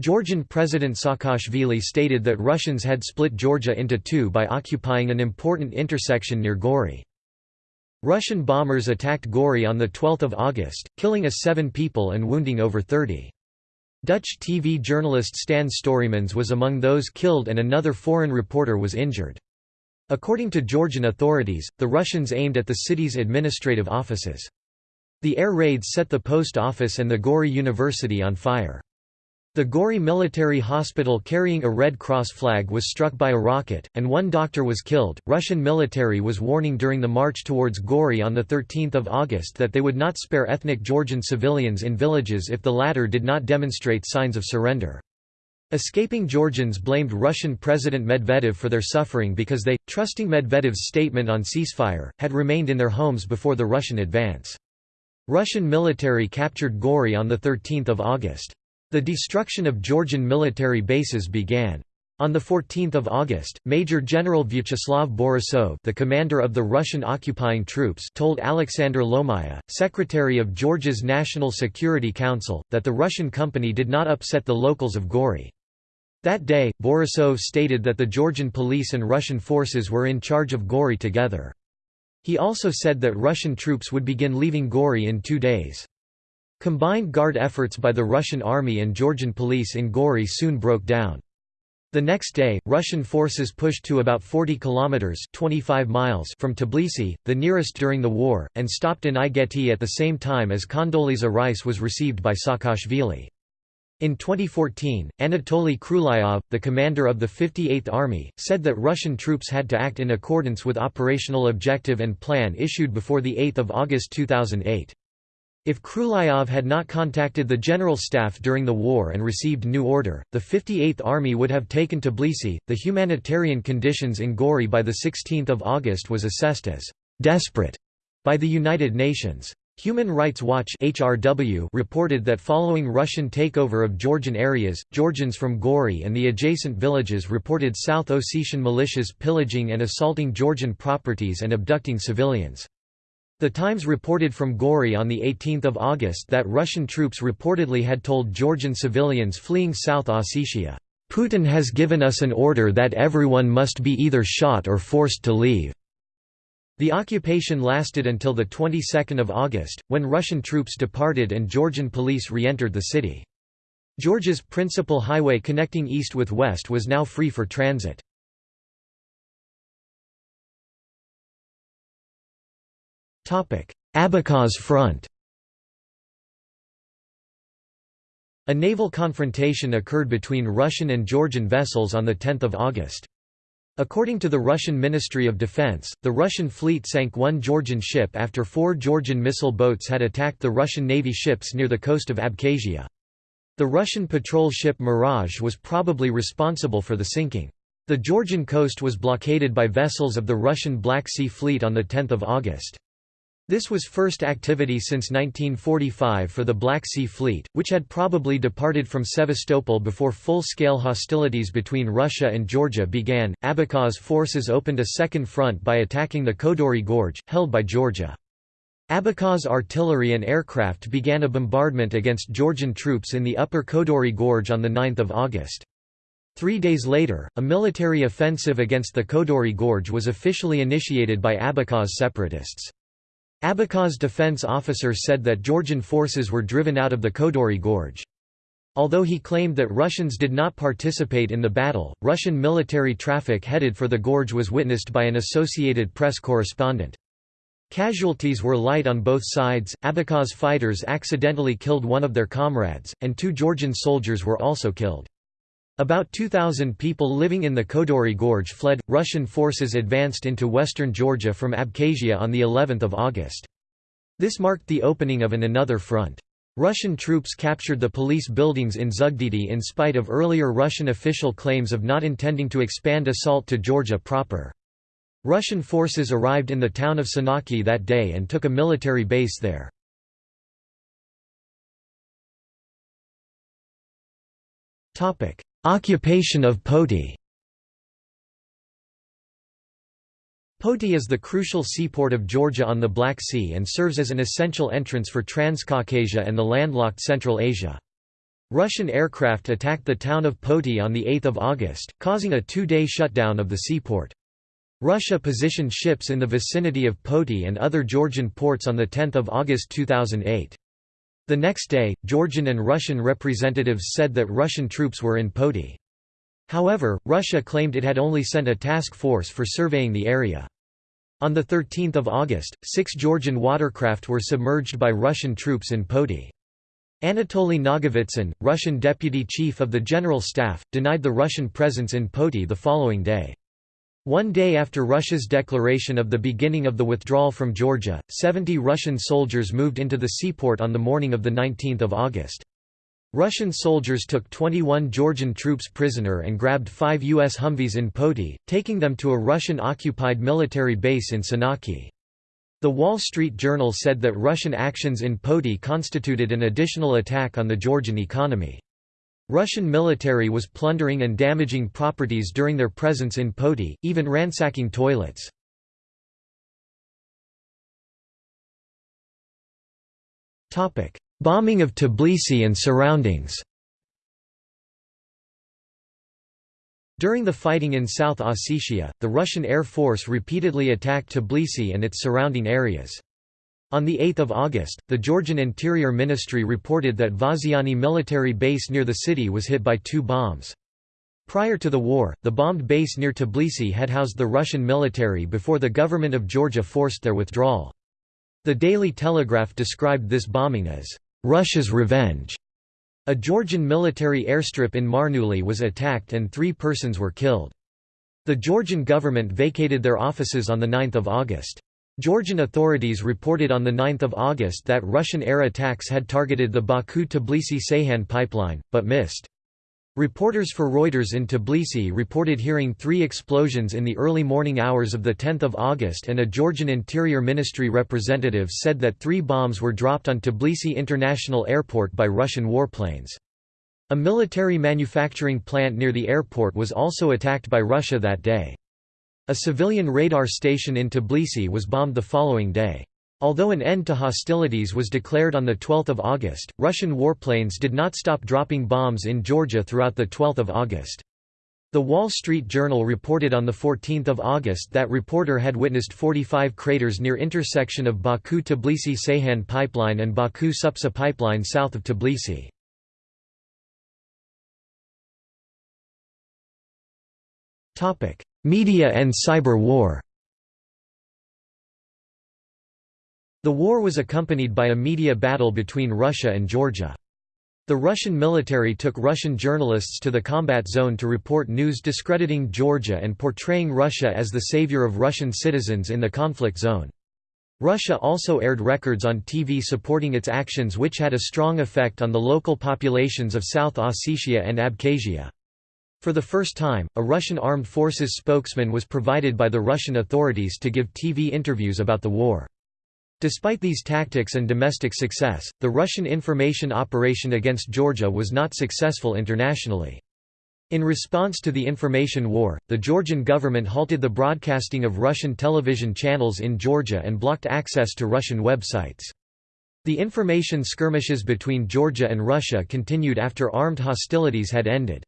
Georgian President Saakashvili stated that Russians had split Georgia into two by occupying an important intersection near Gori. Russian bombers attacked Gori on 12 August, killing a seven people and wounding over 30. Dutch TV journalist Stan Storimans was among those killed and another foreign reporter was injured. According to Georgian authorities, the Russians aimed at the city's administrative offices. The air raids set the post office and the Gori University on fire. The Gori Military Hospital carrying a Red Cross flag was struck by a rocket, and one doctor was killed. Russian military was warning during the march towards Gori on 13 August that they would not spare ethnic Georgian civilians in villages if the latter did not demonstrate signs of surrender. Escaping Georgians blamed Russian President Medvedev for their suffering because they, trusting Medvedev's statement on ceasefire, had remained in their homes before the Russian advance. Russian military captured Gori on 13 August. The destruction of Georgian military bases began. On 14 August, Major General Vyacheslav Borisov the commander of the Russian occupying troops told Alexander Lomaya, secretary of Georgia's National Security Council, that the Russian company did not upset the locals of Gori. That day, Borisov stated that the Georgian police and Russian forces were in charge of Gori together. He also said that Russian troops would begin leaving Gori in two days. Combined guard efforts by the Russian army and Georgian police in Gori soon broke down. The next day, Russian forces pushed to about 40 kilometers (25 miles) from Tbilisi, the nearest during the war, and stopped in Igoeti at the same time as Condoleezza Rice was received by Saakashvili. In 2014, Anatoly Khrulyov, the commander of the 58th Army, said that Russian troops had to act in accordance with operational objective and plan issued before 8 August 2008. If Khrulyov had not contacted the General Staff during the war and received new order, the 58th Army would have taken Tbilisi. The humanitarian conditions in Gori by 16 August was assessed as desperate by the United Nations. Human Rights Watch HRW reported that following Russian takeover of Georgian areas, Georgians from Gori and the adjacent villages reported South Ossetian militias pillaging and assaulting Georgian properties and abducting civilians. The Times reported from Gori on 18 August that Russian troops reportedly had told Georgian civilians fleeing South Ossetia, "'Putin has given us an order that everyone must be either shot or forced to leave." The occupation lasted until the 22nd of August, when Russian troops departed and Georgian police re-entered the city. Georgia's principal highway connecting east with west was now free for transit. Abkhaz Front A naval confrontation occurred between Russian and Georgian vessels on 10 August. According to the Russian Ministry of Defense, the Russian fleet sank one Georgian ship after four Georgian missile boats had attacked the Russian Navy ships near the coast of Abkhazia. The Russian patrol ship Mirage was probably responsible for the sinking. The Georgian coast was blockaded by vessels of the Russian Black Sea Fleet on 10 August. This was first activity since 1945 for the Black Sea Fleet, which had probably departed from Sevastopol before full-scale hostilities between Russia and Georgia began. Abkhaz forces opened a second front by attacking the Kodori Gorge, held by Georgia. Abkhaz artillery and aircraft began a bombardment against Georgian troops in the upper Kodori Gorge on 9 August. Three days later, a military offensive against the Kodori Gorge was officially initiated by Abkhaz separatists. Abkhaz defense officers said that Georgian forces were driven out of the Kodori Gorge. Although he claimed that Russians did not participate in the battle, Russian military traffic headed for the gorge was witnessed by an Associated Press correspondent. Casualties were light on both sides, Abkhaz fighters accidentally killed one of their comrades, and two Georgian soldiers were also killed. About 2,000 people living in the Kodori Gorge fled. Russian forces advanced into western Georgia from Abkhazia on the 11th of August. This marked the opening of an another front. Russian troops captured the police buildings in Zugdidi in spite of earlier Russian official claims of not intending to expand assault to Georgia proper. Russian forces arrived in the town of Senaki that day and took a military base there. Occupation of Poti Poti is the crucial seaport of Georgia on the Black Sea and serves as an essential entrance for Transcaucasia and the landlocked Central Asia. Russian aircraft attacked the town of Poti on 8 August, causing a two-day shutdown of the seaport. Russia positioned ships in the vicinity of Poti and other Georgian ports on 10 August 2008. The next day, Georgian and Russian representatives said that Russian troops were in Poti. However, Russia claimed it had only sent a task force for surveying the area. On 13 August, six Georgian watercraft were submerged by Russian troops in Poti. Anatoly Nagovitsyn, Russian deputy chief of the General Staff, denied the Russian presence in Poti the following day. One day after Russia's declaration of the beginning of the withdrawal from Georgia, 70 Russian soldiers moved into the seaport on the morning of 19 August. Russian soldiers took 21 Georgian troops prisoner and grabbed five U.S. Humvees in Poti, taking them to a Russian-occupied military base in Senaki. The Wall Street Journal said that Russian actions in Poti constituted an additional attack on the Georgian economy. Russian military was plundering and damaging properties during their presence in Poti, even ransacking toilets. Bombing of Tbilisi and surroundings During the fighting in South Ossetia, the Russian Air Force repeatedly attacked Tbilisi and its surrounding areas. On 8 August, the Georgian Interior Ministry reported that Vaziani military base near the city was hit by two bombs. Prior to the war, the bombed base near Tbilisi had housed the Russian military before the government of Georgia forced their withdrawal. The Daily Telegraph described this bombing as, "...Russia's revenge." A Georgian military airstrip in Marneuli was attacked and three persons were killed. The Georgian government vacated their offices on 9 August. Georgian authorities reported on 9 August that Russian air attacks had targeted the Baku-Tbilisi-Ceyhan pipeline, but missed. Reporters for Reuters in Tbilisi reported hearing three explosions in the early morning hours of 10 August and a Georgian Interior Ministry representative said that three bombs were dropped on Tbilisi International Airport by Russian warplanes. A military manufacturing plant near the airport was also attacked by Russia that day. A civilian radar station in Tbilisi was bombed the following day. Although an end to hostilities was declared on 12 August, Russian warplanes did not stop dropping bombs in Georgia throughout 12 August. The Wall Street Journal reported on 14 August that reporter had witnessed 45 craters near intersection of Baku-Tbilisi-Ceyhan pipeline and Baku-Supsa pipeline south of Tbilisi. Media and cyber war The war was accompanied by a media battle between Russia and Georgia. The Russian military took Russian journalists to the combat zone to report news discrediting Georgia and portraying Russia as the savior of Russian citizens in the conflict zone. Russia also aired records on TV supporting its actions which had a strong effect on the local populations of South Ossetia and Abkhazia. For the first time, a Russian armed forces spokesman was provided by the Russian authorities to give TV interviews about the war. Despite these tactics and domestic success, the Russian information operation against Georgia was not successful internationally. In response to the information war, the Georgian government halted the broadcasting of Russian television channels in Georgia and blocked access to Russian websites. The information skirmishes between Georgia and Russia continued after armed hostilities had ended.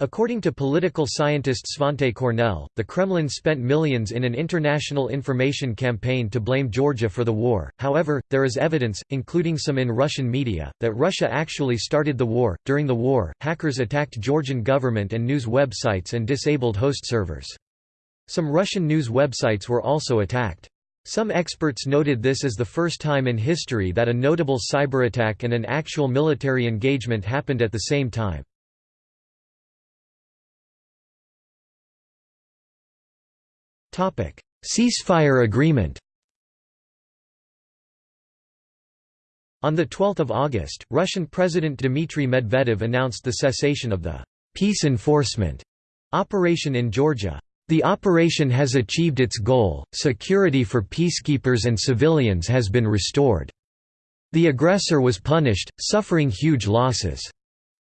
According to political scientist Svante Cornell, the Kremlin spent millions in an international information campaign to blame Georgia for the war. However, there is evidence, including some in Russian media, that Russia actually started the war. During the war, hackers attacked Georgian government and news websites and disabled host servers. Some Russian news websites were also attacked. Some experts noted this as the first time in history that a notable cyberattack and an actual military engagement happened at the same time. Ceasefire agreement On 12 August, Russian President Dmitry Medvedev announced the cessation of the «peace enforcement» operation in Georgia. The operation has achieved its goal, security for peacekeepers and civilians has been restored. The aggressor was punished, suffering huge losses.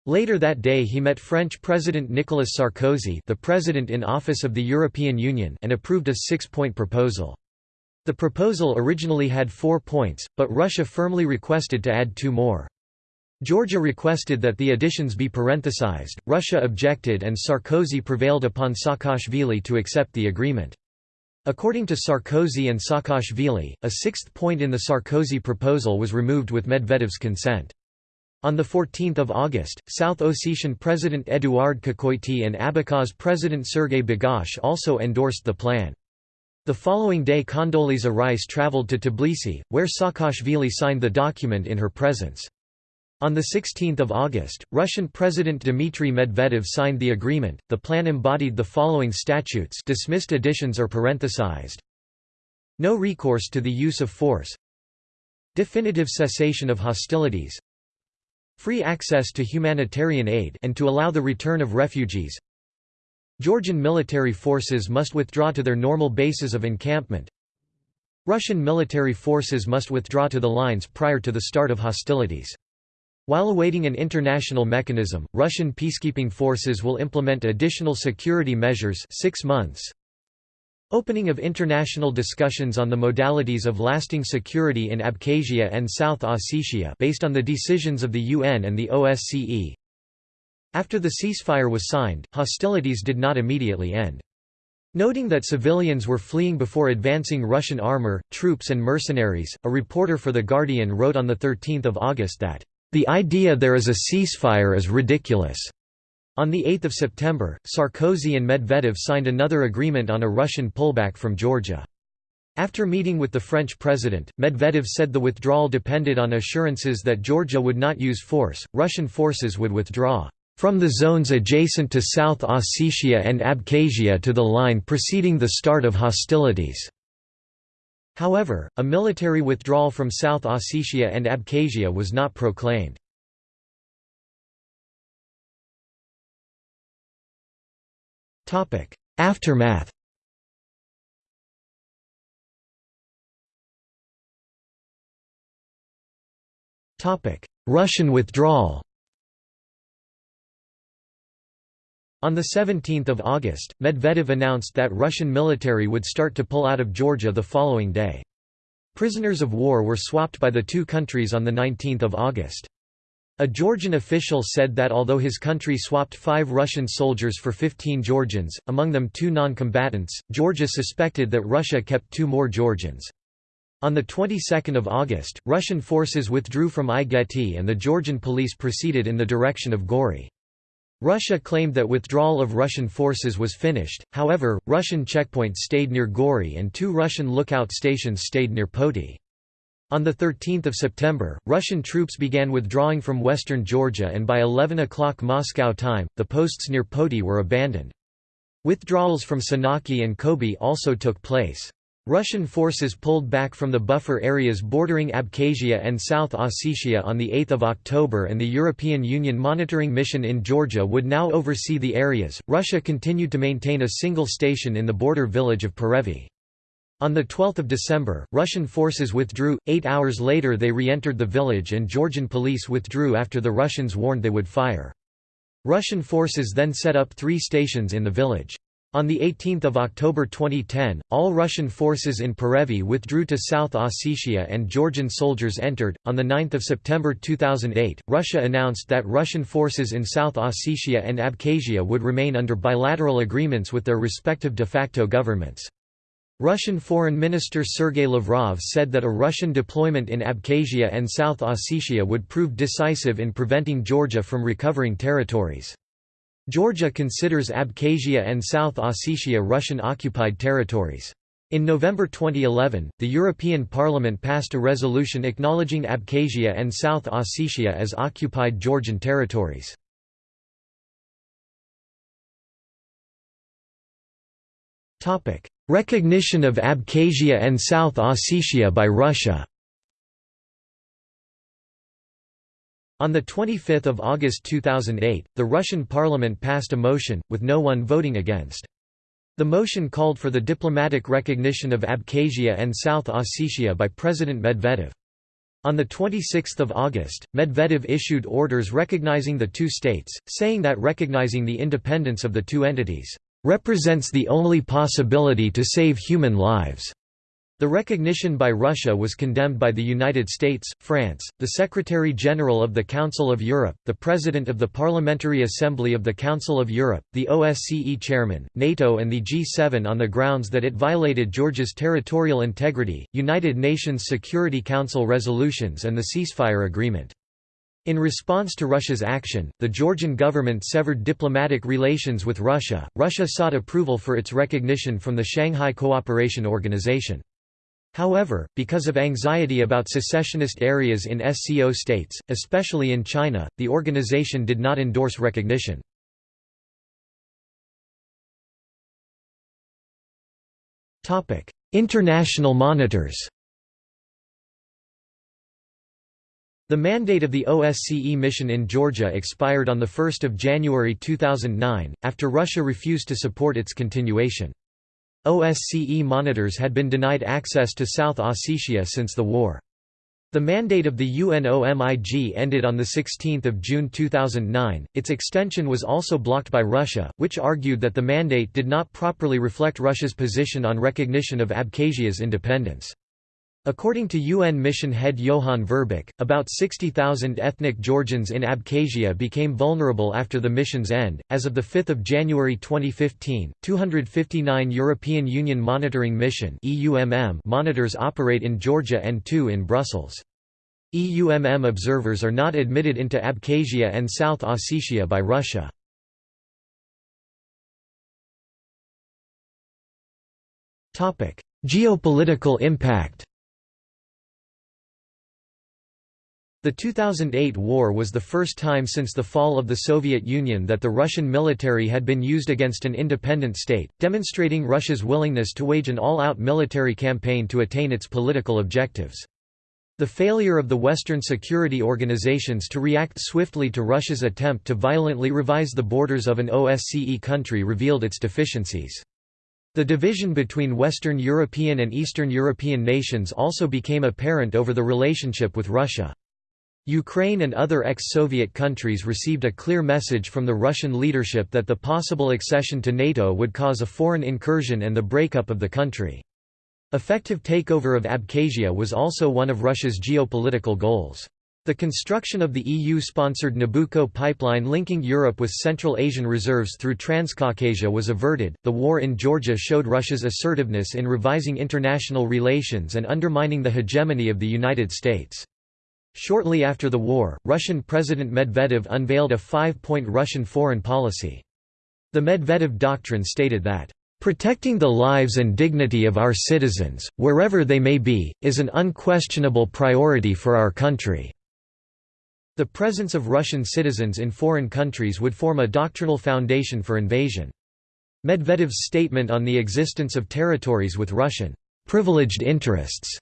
Later that day he met French President Nicolas Sarkozy the President in Office of the European Union and approved a six-point proposal. The proposal originally had four points, but Russia firmly requested to add two more. Georgia requested that the additions be parenthesized, Russia objected and Sarkozy prevailed upon Saakashvili to accept the agreement. According to Sarkozy and Saakashvili, a sixth point in the Sarkozy proposal was removed with Medvedev's consent. On 14 August, South Ossetian President Eduard Kokoity and Abkhaz President Sergei Bagapsh also endorsed the plan. The following day Condoleezza Rice traveled to Tbilisi, where Saakashvili signed the document in her presence. On 16 August, Russian President Dmitry Medvedev signed the agreement. The plan embodied the following statutes dismissed additions are parenthesized. No recourse to the use of force Definitive cessation of hostilities Free access to humanitarian aid and to allow the return of refugees Georgian military forces must withdraw to their normal bases of encampment Russian military forces must withdraw to the lines prior to the start of hostilities while awaiting an international mechanism, Russian peacekeeping forces will implement additional security measures six months. Opening of international discussions on the modalities of lasting security in Abkhazia and South Ossetia based on the decisions of the UN and the OSCE. After the ceasefire was signed, hostilities did not immediately end. Noting that civilians were fleeing before advancing Russian armor, troops and mercenaries, a reporter for The Guardian wrote on 13 August that the idea there is a ceasefire is ridiculous. On 8 September, Sarkozy and Medvedev signed another agreement on a Russian pullback from Georgia. After meeting with the French president, Medvedev said the withdrawal depended on assurances that Georgia would not use force, Russian forces would withdraw from the zones adjacent to South Ossetia and Abkhazia to the line preceding the start of hostilities. However, a military withdrawal from South Ossetia and Abkhazia was not proclaimed. Aftermath Russian withdrawal On 17 August, Medvedev announced that Russian military would start to pull out of Georgia the following day. Prisoners of war were swapped by the two countries on 19 August. A Georgian official said that although his country swapped five Russian soldiers for 15 Georgians, among them two non-combatants, Georgia suspected that Russia kept two more Georgians. On the 22nd of August, Russian forces withdrew from Igoeti and the Georgian police proceeded in the direction of Gori. Russia claimed that withdrawal of Russian forces was finished, however, Russian checkpoints stayed near Gori and two Russian lookout stations stayed near Poti. On 13 September, Russian troops began withdrawing from western Georgia and by 11 o'clock Moscow time, the posts near Poti were abandoned. Withdrawals from Senaki and Khobi also took place. Russian forces pulled back from the buffer areas bordering Abkhazia and South Ossetia on 8 October and the European Union monitoring mission in Georgia would now oversee the areas. Russia continued to maintain a single station in the border village of Perevi. On 12 December, Russian forces withdrew, eight hours later they re-entered the village and Georgian police withdrew after the Russians warned they would fire. Russian forces then set up three stations in the village. On 18 October 2010, all Russian forces in Perevi withdrew to South Ossetia and Georgian soldiers entered. On 9 September 2008, Russia announced that Russian forces in South Ossetia and Abkhazia would remain under bilateral agreements with their respective de facto governments. Russian Foreign Minister Sergei Lavrov said that a Russian deployment in Abkhazia and South Ossetia would prove decisive in preventing Georgia from recovering territories. Georgia considers Abkhazia and South Ossetia Russian-occupied territories. In November 2011, the European Parliament passed a resolution acknowledging Abkhazia and South Ossetia as occupied Georgian territories. Recognition of Abkhazia and South Ossetia by Russia On 25 August 2008, the Russian parliament passed a motion, with no one voting against. The motion called for the diplomatic recognition of Abkhazia and South Ossetia by President Medvedev. On 26 August, Medvedev issued orders recognizing the two states, saying that recognizing the independence of the two entities, "...represents the only possibility to save human lives." The recognition by Russia was condemned by the United States, France, the Secretary-General of the Council of Europe, the President of the Parliamentary Assembly of the Council of Europe, the OSCE Chairman, NATO and the G7 on the grounds that it violated Georgia's territorial integrity, United Nations Security Council resolutions and the ceasefire agreement. In response to Russia's action, the Georgian government severed diplomatic relations with Russia. Russia sought approval for its recognition from the Shanghai Cooperation Organization. However, because of anxiety about secessionist areas in SCO states, especially in China, the organization did not endorse recognition. International monitors The mandate of the OSCE mission in Georgia expired on 1 January 2009, after Russia refused to support its continuation. OSCE monitors had been denied access to South Ossetia since the war. The mandate of the UNOMIG ended on 16 June 2009. Its extension was also blocked by Russia, which argued that the mandate did not properly reflect Russia's position on recognition of Abkhazia's independence. According to UN mission head Johan Verbeek, about 60,000 ethnic Georgians in Abkhazia became vulnerable after the mission's end. As of 5 January 2015, 259 European Union Monitoring Mission monitors operate in Georgia and two in Brussels. EUMM observers are not admitted into Abkhazia and South Ossetia by Russia. Geopolitical impact The 2008 war was the first time since the fall of the Soviet Union that the Russian military had been used against an independent state, demonstrating Russia's willingness to wage an all-out military campaign to attain its political objectives. The failure of the Western security organizations to react swiftly to Russia's attempt to violently revise the borders of an OSCE country revealed its deficiencies. The division between Western European and Eastern European nations also became apparent over the relationship with Russia. Ukraine and other ex-Soviet countries received a clear message from the Russian leadership that the possible accession to NATO would cause a foreign incursion and the breakup of the country. Effective takeover of Abkhazia was also one of Russia's geopolitical goals. The construction of the EU-sponsored Nabucco pipeline linking Europe with Central Asian reserves through Transcaucasia was averted. The war in Georgia showed Russia's assertiveness in revising international relations and undermining the hegemony of the United States. Shortly after the war, Russian President Medvedev unveiled a five-point Russian foreign policy. The Medvedev Doctrine stated that, "...protecting the lives and dignity of our citizens, wherever they may be, is an unquestionable priority for our country." The presence of Russian citizens in foreign countries would form a doctrinal foundation for invasion. Medvedev's statement on the existence of territories with Russian privileged interests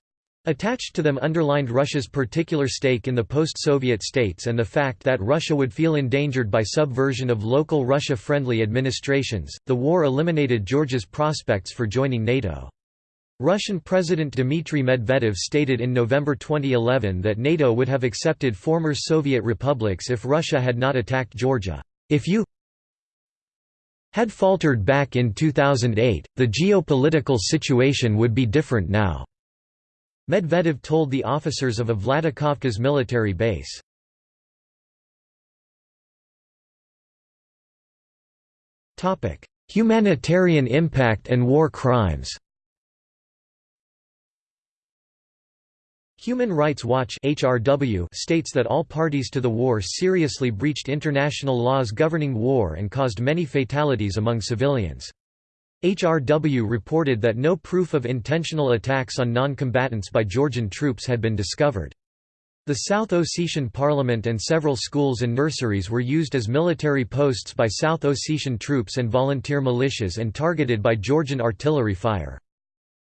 Attached to them underlined Russia's particular stake in the post-Soviet states and the fact that Russia would feel endangered by subversion of local Russia-friendly administrations. The war eliminated Georgia's prospects for joining NATO. Russian President Dmitry Medvedev stated in November 2011 that NATO would have accepted former Soviet republics if Russia had not attacked Georgia. If you had faltered back in 2008, the geopolitical situation would be different now. Medvedev told the officers of a Vladikavkaz military base. Humanitarian impact and war crimes Human Rights Watch HRW states that all parties to the war seriously breached international laws governing war and caused many fatalities among civilians. HRW reported that no proof of intentional attacks on non-combatants by Georgian troops had been discovered. The South Ossetian parliament and several schools and nurseries were used as military posts by South Ossetian troops and volunteer militias and targeted by Georgian artillery fire.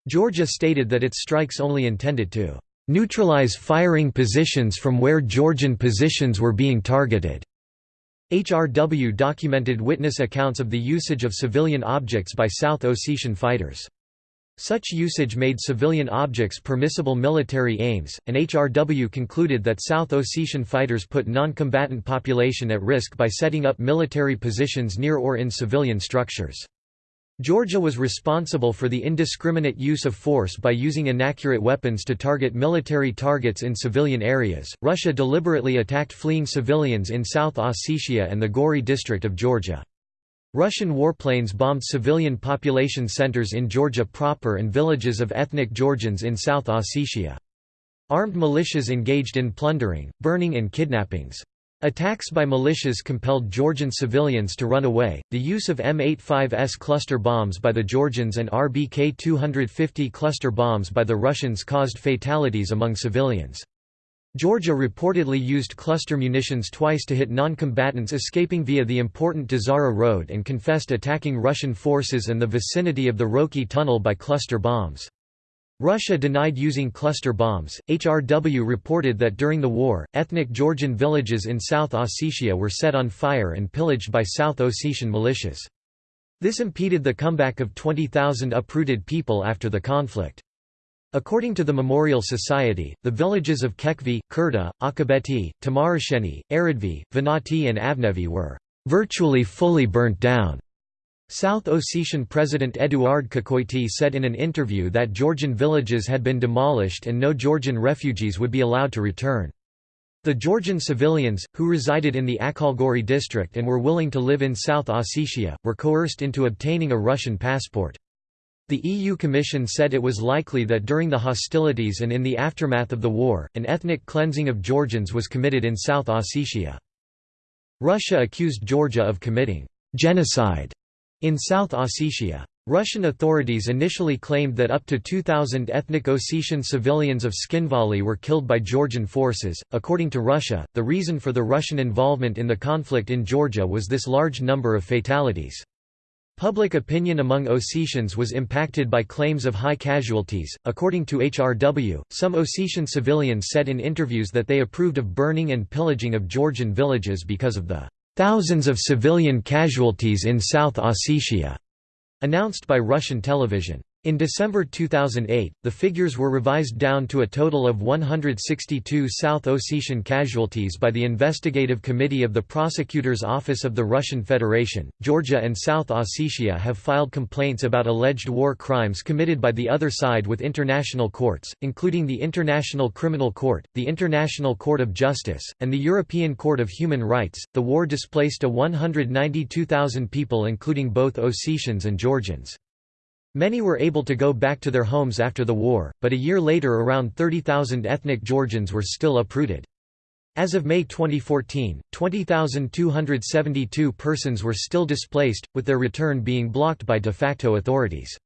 Georgia stated that its strikes only intended to neutralize firing positions from where Georgian positions were being targeted. HRW documented witness accounts of the usage of civilian objects by South Ossetian fighters. Such usage made civilian objects permissible military aims, and HRW concluded that South Ossetian fighters put non-combatant population at risk by setting up military positions near or in civilian structures. Georgia was responsible for the indiscriminate use of force by using inaccurate weapons to target military targets in civilian areas. Russia deliberately attacked fleeing civilians in South Ossetia and the Gori district of Georgia. Russian warplanes bombed civilian population centers in Georgia proper and villages of ethnic Georgians in South Ossetia. Armed militias engaged in plundering, burning and kidnappings. Attacks by militias compelled Georgian civilians to run away. The use of M85S cluster bombs by the Georgians and RBK 250 cluster bombs by the Russians caused fatalities among civilians. Georgia reportedly used cluster munitions twice to hit non-combatants escaping via the important Dzara Road and confessed attacking Russian forces and the vicinity of the Roki Tunnel by cluster bombs. Russia denied using cluster bombs. HRW reported that during the war, ethnic Georgian villages in South Ossetia were set on fire and pillaged by South Ossetian militias. This impeded the comeback of 20,000 uprooted people after the conflict. According to the Memorial Society, the villages of Kekhvi, Kurta, Achabeti, Tamarasheni, Aradvi, Vanati and Avnevi were virtually fully burnt down. South Ossetian President Eduard Kokoity said in an interview that Georgian villages had been demolished and no Georgian refugees would be allowed to return. The Georgian civilians, who resided in the Akhalgori district and were willing to live in South Ossetia, were coerced into obtaining a Russian passport. The EU Commission said it was likely that during the hostilities and in the aftermath of the war, an ethnic cleansing of Georgians was committed in South Ossetia. Russia accused Georgia of committing genocide in South Ossetia. Russian authorities initially claimed that up to 2,000 ethnic Ossetian civilians of Tskhinvali were killed by Georgian forces. According to Russia, the reason for the Russian involvement in the conflict in Georgia was this large number of fatalities. Public opinion among Ossetians was impacted by claims of high casualties. According to HRW, some Ossetian civilians said in interviews that they approved of burning and pillaging of Georgian villages because of the thousands of civilian casualties in South Ossetia, announced by Russian television. In December 2008, the figures were revised down to a total of 162 South Ossetian casualties by the Investigative Committee of the Prosecutor's Office of the Russian Federation. Georgia and South Ossetia have filed complaints about alleged war crimes committed by the other side with international courts, including the International Criminal Court, the International Court of Justice, and the European Court of Human Rights. The war displaced a 192,000 people, including both Ossetians and Georgians. Many were able to go back to their homes after the war, but a year later around 30,000 ethnic Georgians were still uprooted. As of May 2014, 20,272 persons were still displaced, with their return being blocked by de facto authorities.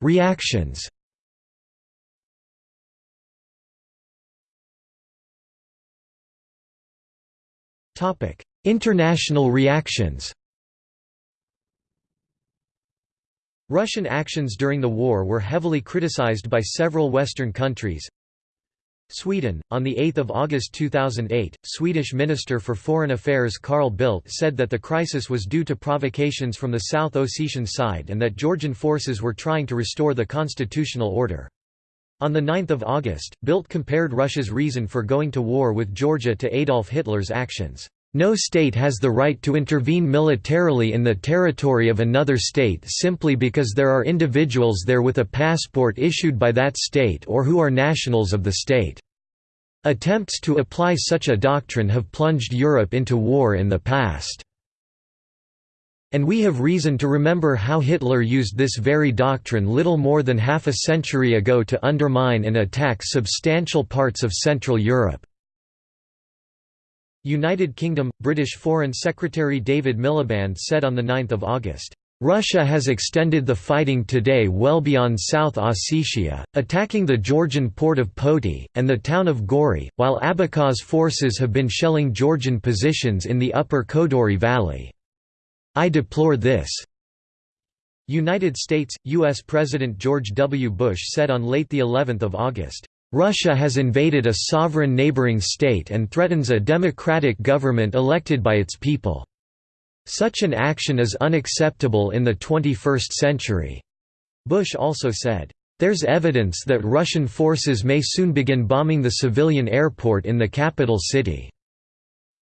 Reactions International reactions Russian actions during the war were heavily criticized by several Western countries. Sweden, on 8 August 2008, Swedish Minister for Foreign Affairs Carl Bildt said that the crisis was due to provocations from the South Ossetian side and that Georgian forces were trying to restore the constitutional order. On 9 August, Bildt compared Russia's reason for going to war with Georgia to Adolf Hitler's actions. No state has the right to intervene militarily in the territory of another state simply because there are individuals there with a passport issued by that state or who are nationals of the state. Attempts to apply such a doctrine have plunged Europe into war in the past. And we have reason to remember how Hitler used this very doctrine little more than half a century ago to undermine and attack substantial parts of Central Europe. United Kingdom – British Foreign Secretary David Miliband said on 9 August, Russia has extended the fighting today well beyond South Ossetia, attacking the Georgian port of Poti, and the town of Gori, while Abkhaz forces have been shelling Georgian positions in the upper Kodori Valley. I deplore this. United States, U.S. President George W. Bush said on late the 11th of August, Russia has invaded a sovereign neighboring state and threatens a democratic government elected by its people. Such an action is unacceptable in the 21st century." Bush also said, "...there's evidence that Russian forces may soon begin bombing the civilian airport in the capital city."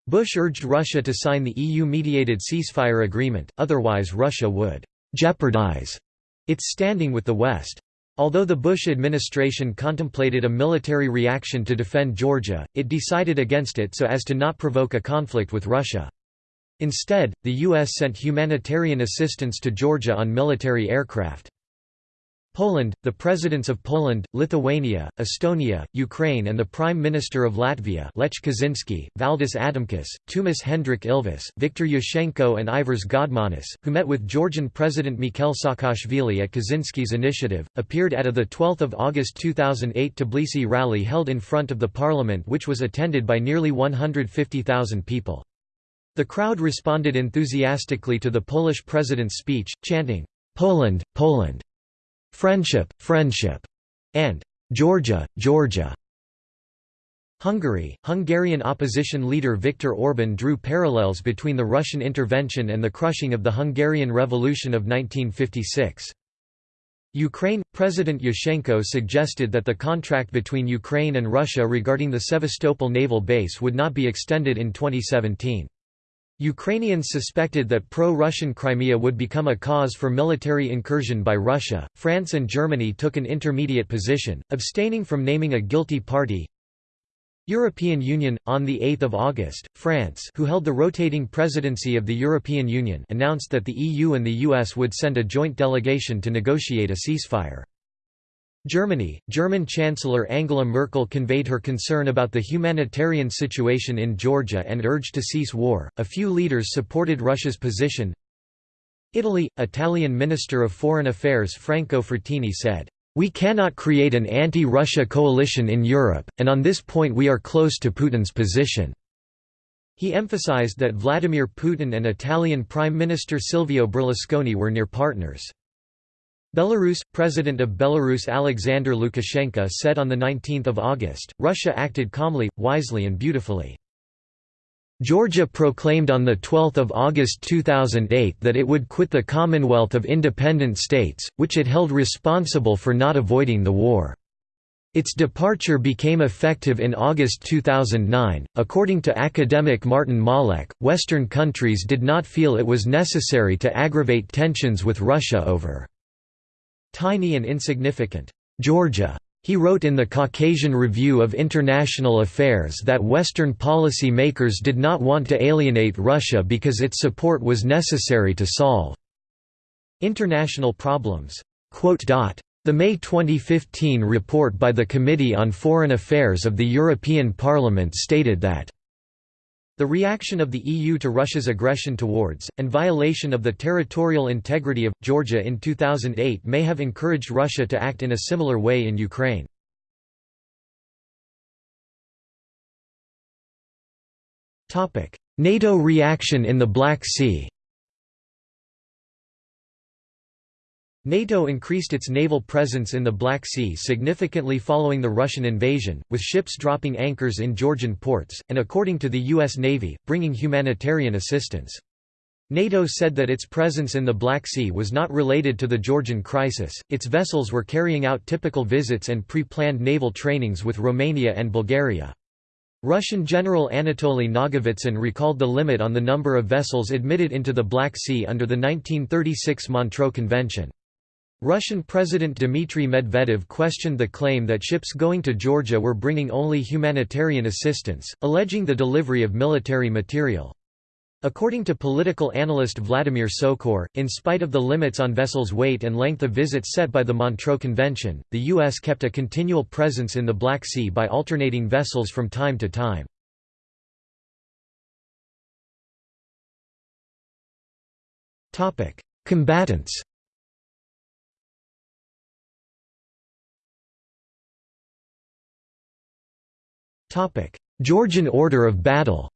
Bush urged Russia to sign the EU-mediated ceasefire agreement, otherwise Russia would «jeopardize» its standing with the West. Although the Bush administration contemplated a military reaction to defend Georgia, it decided against it so as to not provoke a conflict with Russia. Instead, the U.S. sent humanitarian assistance to Georgia on military aircraft. Poland, the presidents of Poland, Lithuania, Estonia, Ukraine and the Prime Minister of Latvia Lech Kaczynski, Valdis Adamkus, Toomas Hendrik Ilves, Viktor Yushchenko and Ivars Godmanis, who met with Georgian President Mikhail Saakashvili at Kaczynski's initiative, appeared at a 12 August 2008 Tbilisi rally held in front of the parliament which was attended by nearly 150,000 people. The crowd responded enthusiastically to the Polish president's speech, chanting, "'Poland, Poland'", "'Friendship, Friendship' and "'Georgia, Georgia' Hungary, Hungarian opposition leader Viktor Orban drew parallels between the Russian intervention and the crushing of the Hungarian Revolution of 1956. Ukraine – President Yushchenko suggested that the contract between Ukraine and Russia regarding the Sevastopol naval base would not be extended in 2017. Ukrainians suspected that pro-Russian Crimea would become a cause for military incursion by Russia. France and Germany took an intermediate position, abstaining from naming a guilty party. European Union on the 8th of August, France, who held the rotating presidency of the European Union, announced that the EU and the US would send a joint delegation to negotiate a ceasefire. Germany, German Chancellor Angela Merkel conveyed her concern about the humanitarian situation in Georgia and urged to cease war. A few leaders supported Russia's position. Italy, Italian Minister of Foreign Affairs Franco Frattini said, "We cannot create an anti-Russia coalition in Europe, and on this point we are close to Putin's position." He emphasized that Vladimir Putin and Italian Prime Minister Silvio Berlusconi were near partners. Belarus – President of Belarus Alexander Lukashenko said on 19 August, Russia acted calmly, wisely and beautifully. Georgia proclaimed on 12 August 2008 that it would quit the Commonwealth of Independent States, which it held responsible for not avoiding the war. Its departure became effective in August 2009. According to academic Martin Malek, Western countries did not feel it was necessary to aggravate tensions with Russia over Tiny and insignificant, Georgia. He wrote in the Caucasian Review of International Affairs that Western policy makers did not want to alienate Russia because its support was necessary to solve international problems. The May 2015 report by the Committee on Foreign Affairs of the European Parliament stated that the reaction of the EU to Russia's aggression towards, and violation of the territorial integrity of, Georgia in 2008 may have encouraged Russia to act in a similar way in Ukraine. NATO reaction in the Black Sea NATO increased its naval presence in the Black Sea significantly following the Russian invasion, with ships dropping anchors in Georgian ports, and according to the U.S. Navy, bringing humanitarian assistance. NATO said that its presence in the Black Sea was not related to the Georgian crisis, its vessels were carrying out typical visits and pre-planned naval trainings with Romania and Bulgaria. Russian General Anatoly Nagovitsyn recalled the limit on the number of vessels admitted into the Black Sea under the 1936 Montreux Convention. Russian President Dmitry Medvedev questioned the claim that ships going to Georgia were bringing only humanitarian assistance, alleging the delivery of military material. According to political analyst Vladimir Socor, in spite of the limits on vessels' weight and length of visits set by the Montreux Convention, the U.S. kept a continual presence in the Black Sea by alternating vessels from time to time. Combatants Georgian Order of Battle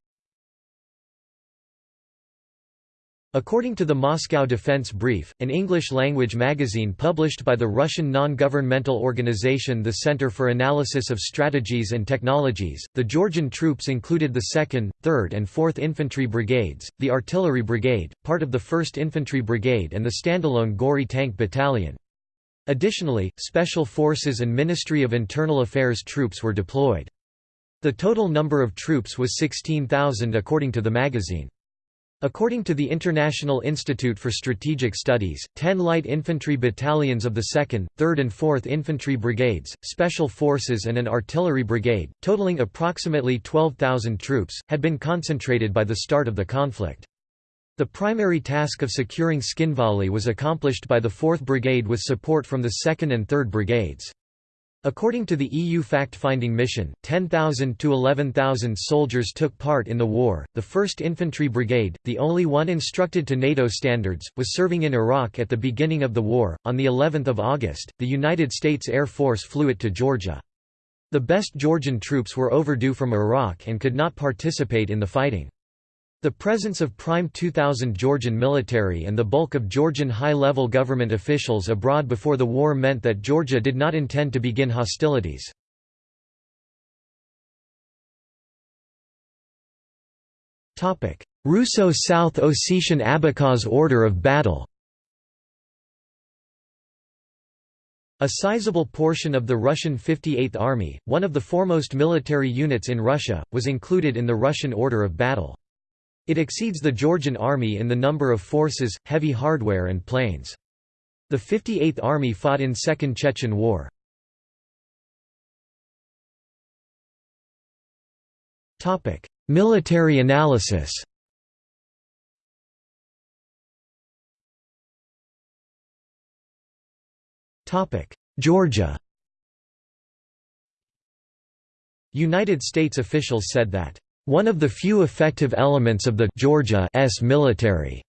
According to the Moscow Defense Brief, an English-language magazine published by the Russian non-governmental organization the Center for Analysis of Strategies and Technologies, the Georgian troops included the 2nd, 3rd and 4th Infantry Brigades, the Artillery Brigade, part of the 1st Infantry Brigade and the standalone Gori Tank Battalion. Additionally, Special Forces and Ministry of Internal Affairs troops were deployed. The total number of troops was 16,000 according to the magazine. According to the International Institute for Strategic Studies, 10 light infantry battalions of the 2nd, 3rd and 4th Infantry Brigades, Special Forces and an artillery brigade, totaling approximately 12,000 troops, had been concentrated by the start of the conflict. The primary task of securing Tskhinvali was accomplished by the 4th Brigade with support from the 2nd and 3rd Brigades. According to the EU fact-finding mission, 10,000 to 11,000 soldiers took part in the war. The 1st Infantry Brigade, the only one instructed to NATO standards, was serving in Iraq at the beginning of the war. On the 11th of August, the United States Air Force flew it to Georgia. The best Georgian troops were overdue from Iraq and could not participate in the fighting. The presence of prime 2000 Georgian military and the bulk of Georgian high-level government officials abroad before the war meant that Georgia did not intend to begin hostilities. Russo-South Ossetian Abkhaz Order of Battle A sizable portion of the Russian 58th Army, one of the foremost military units in Russia, was included in the Russian Order of Battle. It exceeds the Georgian army in the number of forces, heavy hardware and planes. The 58th Army fought in Second Chechen War. Military analysis Georgia United States officials said that one of the few effective elements of the Georgia's military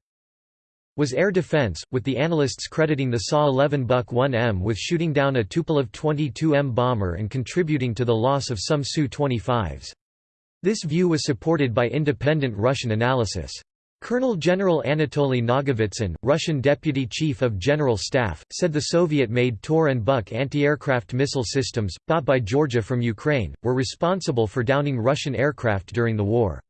was air defense, with the analysts crediting the Sa-11 Buk 1M with shooting down a Tupolev 22M bomber and contributing to the loss of some Su-25s. This view was supported by independent Russian analysis. Colonel General Anatoly Nagovitsyn, Russian Deputy Chief of General Staff, said the Soviet-made Tor and Buk anti-aircraft missile systems, bought by Georgia from Ukraine, were responsible for downing Russian aircraft during the war.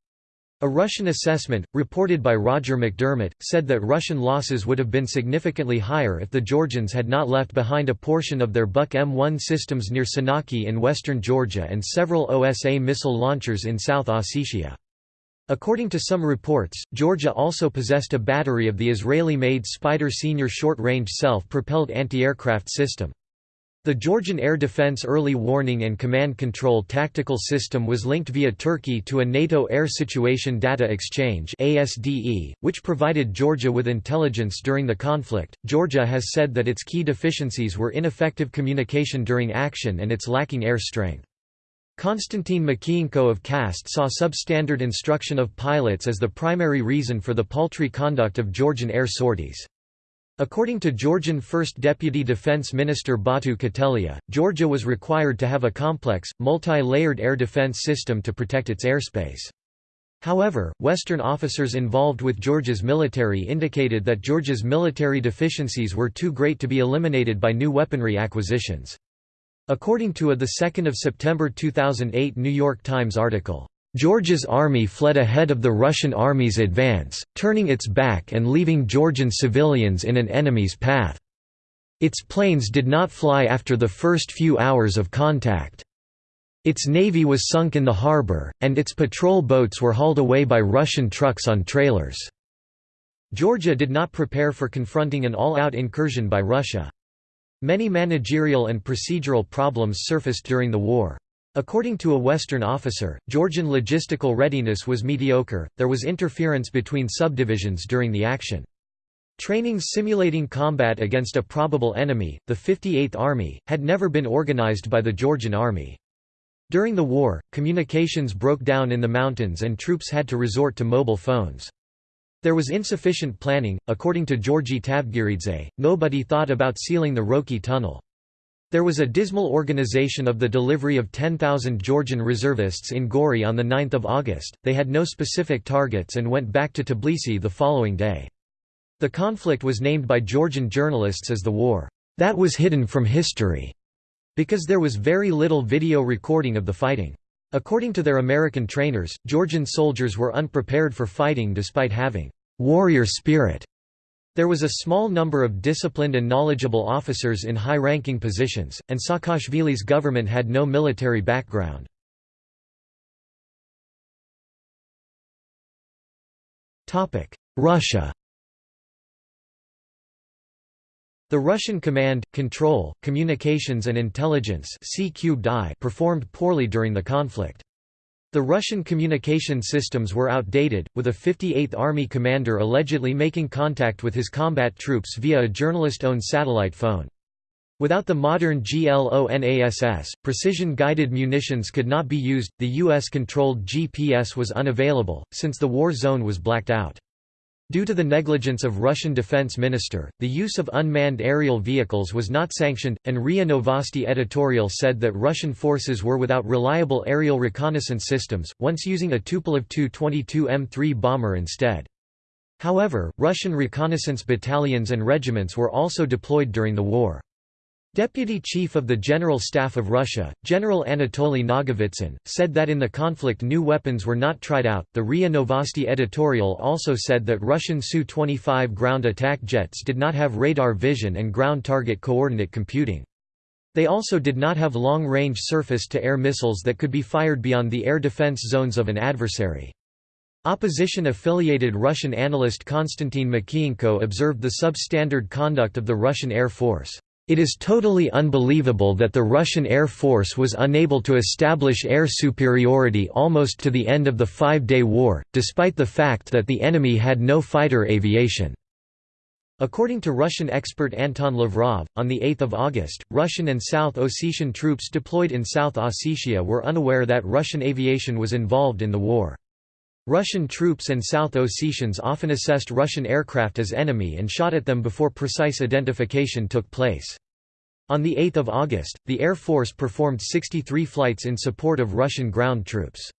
A Russian assessment, reported by Roger McDermott, said that Russian losses would have been significantly higher if the Georgians had not left behind a portion of their Buk M1 systems near Senaki in western Georgia and several OSA missile launchers in South Ossetia. According to some reports, Georgia also possessed a battery of the Israeli-made Spider Senior short-range self-propelled anti-aircraft system. The Georgian Air Defense Early Warning and Command Control Tactical System was linked via Turkey to a NATO Air Situation Data Exchange (ASDE), which provided Georgia with intelligence during the conflict. Georgia has said that its key deficiencies were ineffective communication during action and its lacking air strength. Konstantin Makienko of CAST saw substandard instruction of pilots as the primary reason for the paltry conduct of Georgian air sorties. According to Georgian First Deputy Defense Minister Batu Kutelia, Georgia was required to have a complex, multi-layered air defense system to protect its airspace. However, Western officers involved with Georgia's military indicated that Georgia's military deficiencies were too great to be eliminated by new weaponry acquisitions. According to a 2 September 2008 New York Times article, Georgia's army fled ahead of the Russian army's advance, turning its back and leaving Georgian civilians in an enemy's path. Its planes did not fly after the first few hours of contact. Its navy was sunk in the harbor, and its patrol boats were hauled away by Russian trucks on trailers. Georgia did not prepare for confronting an all-out incursion by Russia. Many managerial and procedural problems surfaced during the war. According to a Western officer, Georgian logistical readiness was mediocre, there was interference between subdivisions during the action. Trainings simulating combat against a probable enemy, the 58th Army, had never been organized by the Georgian Army. During the war, communications broke down in the mountains and troops had to resort to mobile phones. There was insufficient planning. According to Georgi Tavgiridze, nobody thought about sealing the Roki tunnel. There was a dismal organization of the delivery of 10,000 Georgian reservists in Gori on 9 August, they had no specific targets and went back to Tbilisi the following day. The conflict was named by Georgian journalists as the war that was hidden from history, because there was very little video recording of the fighting. According to their American trainers, Georgian soldiers were unprepared for fighting despite having warrior spirit. There was a small number of disciplined and knowledgeable officers in high-ranking positions, and Saakashvili's government had no military background. Russia The Russian command, control, communications and intelligence performed poorly during the conflict. The Russian communication systems were outdated, with a 58th Army commander allegedly making contact with his combat troops via a journalist-owned satellite phone. Without the modern GLONASS, precision-guided munitions could not be used, the U.S.-controlled GPS was unavailable, since the war zone was blacked out. Due to the negligence of Russian defense minister, the use of unmanned aerial vehicles was not sanctioned, and RIA Novosti editorial said that Russian forces were without reliable aerial reconnaissance systems, once using a Tupolev Tu-22 M3 bomber instead. However, Russian reconnaissance battalions and regiments were also deployed during the war. Deputy Chief of the General Staff of Russia, General Anatoly Nagovitsyn, said that in the conflict new weapons were not tried out. The RIA Novosti editorial also said that Russian Su-25 ground attack jets did not have radar vision and ground target coordinate computing. They also did not have long-range surface-to-air missiles that could be fired beyond the air defense zones of an adversary. Opposition-affiliated Russian analyst Konstantin Makienko observed the substandard conduct of the Russian Air Force. It is totally unbelievable that the Russian Air Force was unable to establish air superiority almost to the end of the Five-Day War, despite the fact that the enemy had no fighter aviation. According to Russian expert Anton Lavrov, on 8 August, Russian and South Ossetian troops deployed in South Ossetia were unaware that Russian aviation was involved in the war. Russian troops and South Ossetians often assessed Russian aircraft as enemy and shot at them before precise identification took place. On 8 August, the Air Force performed 63 flights in support of Russian ground troops.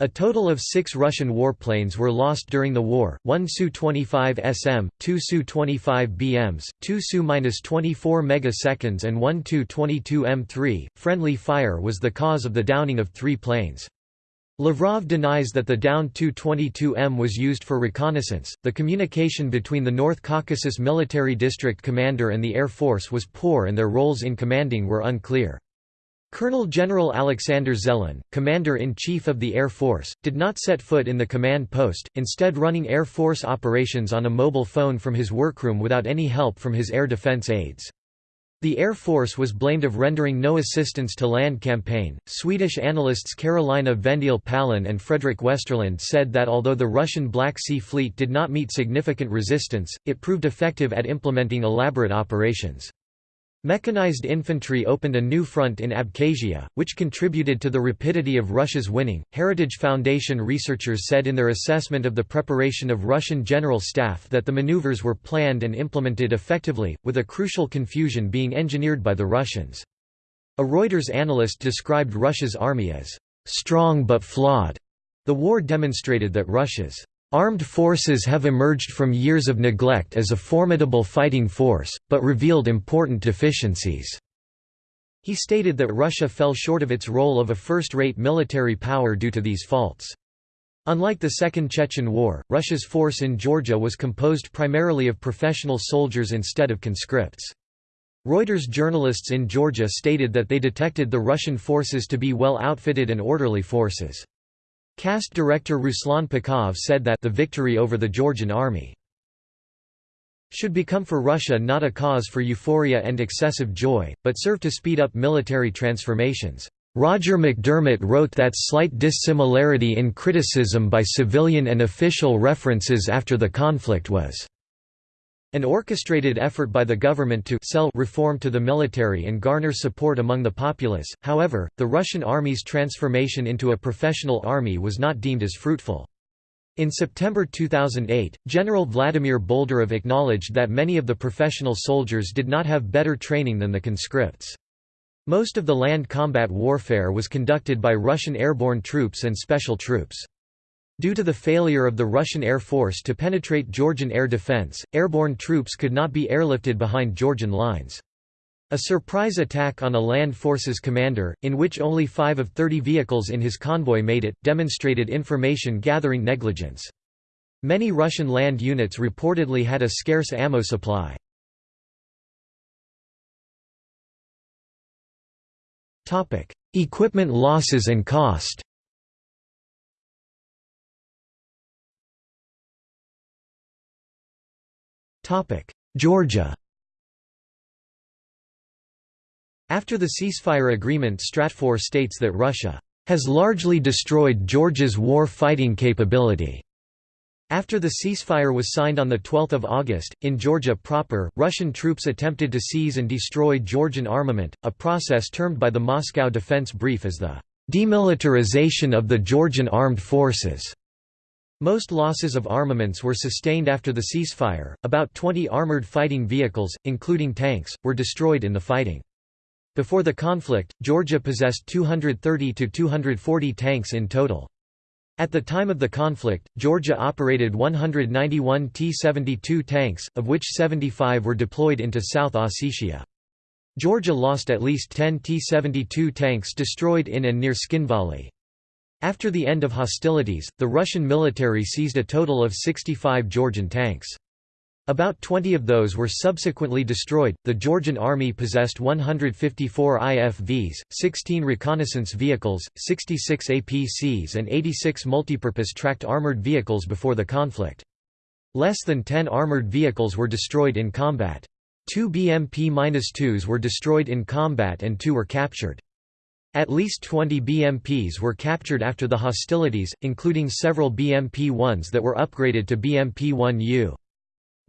A total of six Russian warplanes were lost during the war, one Su-25 SM, two Su-25 BMs, two Su-24 megaseconds and one Tu-22 M3. Friendly fire was the cause of the downing of three planes. Lavrov denies that the downed Tu-22M was used for reconnaissance. The communication between the North Caucasus Military District commander and the Air Force was poor and their roles in commanding were unclear. Colonel General Alexander Zelin, Commander-in-Chief of the Air Force, did not set foot in the command post, instead running Air Force operations on a mobile phone from his workroom without any help from his air defense aides. The Air Force was blamed of rendering no assistance to land campaign. Swedish analysts Carolina Vendil Pallin and Fredrik Westerlund said that although the Russian Black Sea Fleet did not meet significant resistance, it proved effective at implementing elaborate operations. Mechanized infantry opened a new front in Abkhazia, which contributed to the rapidity of Russia's winning. Heritage Foundation researchers said in their assessment of the preparation of Russian general staff that the maneuvers were planned and implemented effectively, with a crucial confusion being engineered by the Russians. A Reuters analyst described Russia's army as strong but flawed. The war demonstrated that Russia's Armed forces have emerged from years of neglect as a formidable fighting force, but revealed important deficiencies. He stated that Russia fell short of its role of a first-rate military power due to these faults. Unlike the Second Chechen War, Russia's force in Georgia was composed primarily of professional soldiers instead of conscripts. Reuters journalists in Georgia stated that they detected the Russian forces to be well outfitted and orderly forces. CAST director Ruslan Pukhov said that the victory over the Georgian army should become for Russia not a cause for euphoria and excessive joy, but serve to speed up military transformations. Roger McDermott wrote that slight dissimilarity in criticism by civilian and official references after the conflict was an orchestrated effort by the government to sell reform to the military and garner support among the populace, however, the Russian army's transformation into a professional army was not deemed as fruitful. In September 2008, General Vladimir Boldyrev acknowledged that many of the professional soldiers did not have better training than the conscripts. Most of the land combat warfare was conducted by Russian airborne troops and special troops. Due to the failure of the Russian Air Force to penetrate Georgian air defense, airborne troops could not be airlifted behind Georgian lines. A surprise attack on a land forces commander, in which only five of 30 vehicles in his convoy made it, demonstrated information-gathering negligence. Many Russian land units reportedly had a scarce ammo supply. Equipment losses and cost Georgia After the ceasefire agreement Stratfor states that Russia has largely destroyed Georgia's war fighting capability. After the ceasefire was signed on 12 August, in Georgia proper, Russian troops attempted to seize and destroy Georgian armament, a process termed by the Moscow Defense Brief as the demilitarization of the Georgian armed forces. Most losses of armaments were sustained after the ceasefire, about 20 armored fighting vehicles, including tanks, were destroyed in the fighting. Before the conflict, Georgia possessed 230 to 240 tanks in total. At the time of the conflict, Georgia operated 191 T-72 tanks, of which 75 were deployed into South Ossetia. Georgia lost at least 10 T-72 tanks destroyed in and near Tskhinvali. After the end of hostilities, the Russian military seized a total of 65 Georgian tanks. About 20 of those were subsequently destroyed. The Georgian army possessed 154 IFVs, 16 reconnaissance vehicles, 66 APCs, and 86 multipurpose tracked armored vehicles before the conflict. Less than 10 armored vehicles were destroyed in combat. Two BMP-2s were destroyed in combat and two were captured. At least 20 BMPs were captured after the hostilities, including several BMP-1s that were upgraded to BMP-1U.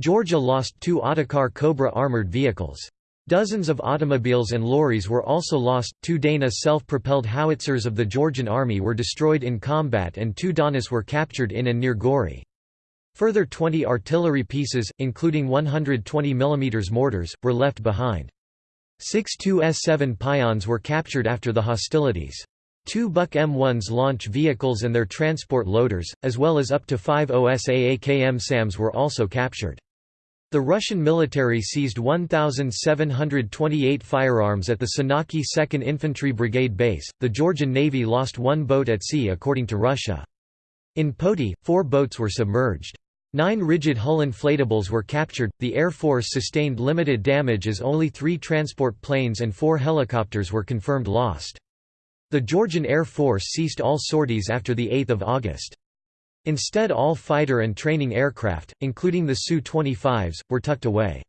Georgia lost two Otokar Cobra armored vehicles. Dozens of automobiles and lorries were also lost, two Dana self-propelled howitzers of the Georgian army were destroyed in combat and two Donis were captured in and near Gori. Further 20 artillery pieces, including 120 mm mortars, were left behind. Six 2S7 Pions were captured after the hostilities. Two Buk M1s launch vehicles and their transport loaders, as well as up to five OSAAKM SAMs were also captured. The Russian military seized 1,728 firearms at the Senaki 2nd Infantry Brigade base. The Georgian Navy lost one boat at sea, according to Russia. In Poti, four boats were submerged. Nine rigid hull inflatables were captured. The Air Force sustained limited damage as only three transport planes and four helicopters were confirmed lost. The Georgian Air Force ceased all sorties after 8 August. Instead all fighter and training aircraft, including the Su-25s, were tucked away.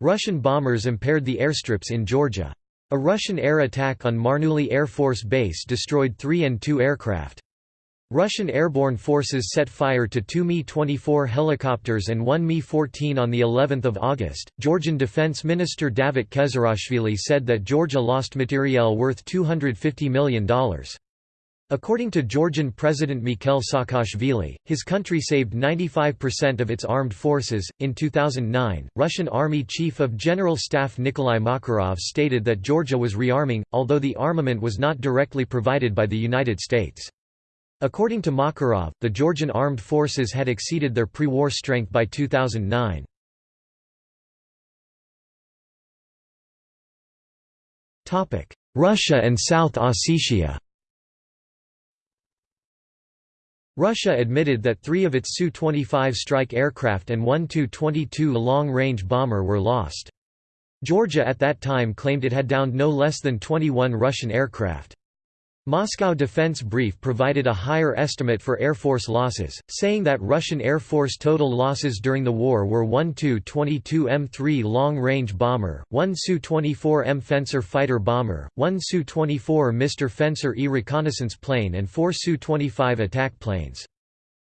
Russian bombers impaired the airstrips in Georgia. A Russian air attack on Marneuli Air Force Base destroyed three An-2 aircraft. Russian airborne forces set fire to two Mi-24 helicopters and one Mi-14 on the 11th of August. Georgian Defense Minister Davit Kezerashvili said that Georgia lost materiel worth $250 million. According to Georgian President Mikhail Saakashvili, his country saved 95% of its armed forces. In 2009, Russian Army Chief of General Staff Nikolai Makarov stated that Georgia was rearming, although the armament was not directly provided by the United States. According to Makarov, the Georgian armed forces had exceeded their pre-war strength by 2009. Russia and South Ossetia Russia admitted that three of its Su-25 strike aircraft and one Tu-22 long-range bomber were lost. Georgia at that time claimed it had downed no less than 21 Russian aircraft. Moscow Defense Brief provided a higher estimate for Air Force losses, saying that Russian Air Force total losses during the war were one Tu-22M3 long-range bomber, one Su-24M Fencer fighter bomber, one Su-24 Mr. Fencer E reconnaissance plane and four Su-25 attack planes.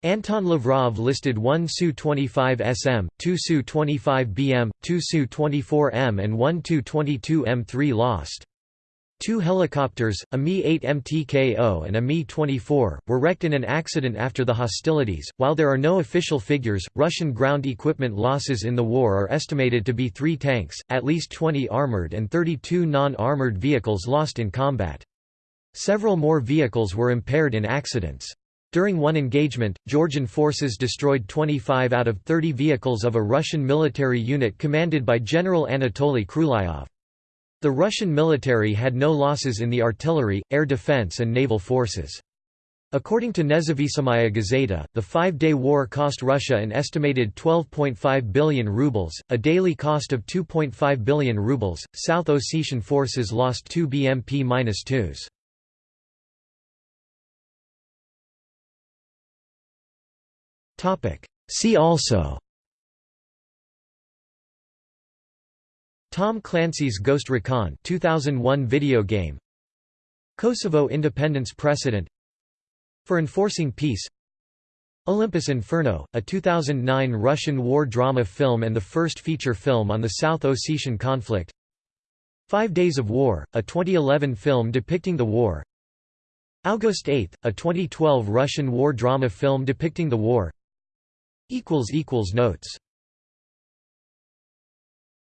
Anton Lavrov listed one Su-25 SM, two Su-25 BM, two Su-24M and one Tu-22M3 lost. Two helicopters, a Mi-8 MTKO and a Mi-24, were wrecked in an accident after the hostilities. While there are no official figures, Russian ground equipment losses in the war are estimated to be three tanks, at least 20 armored and 32 non-armored vehicles lost in combat. Several more vehicles were impaired in accidents. During one engagement, Georgian forces destroyed 25 out of 30 vehicles of a Russian military unit commanded by General Anatoly Khrulyov. The Russian military had no losses in the artillery, air defense and naval forces. According to Nezavisimaya Gazeta, the five-day war cost Russia an estimated 12.5 billion rubles, a daily cost of 2.5 billion rubles. South Ossetian forces lost 2 BMP-2s. See also Tom Clancy's Ghost Recon 2001 video game. Kosovo independence precedent. For enforcing peace. Olympus Inferno, a 2009 Russian war drama film and the first feature film on the South Ossetian conflict. Five Days of War, a 2011 film depicting the war. August 8, a 2012 Russian war drama film depicting the war. Notes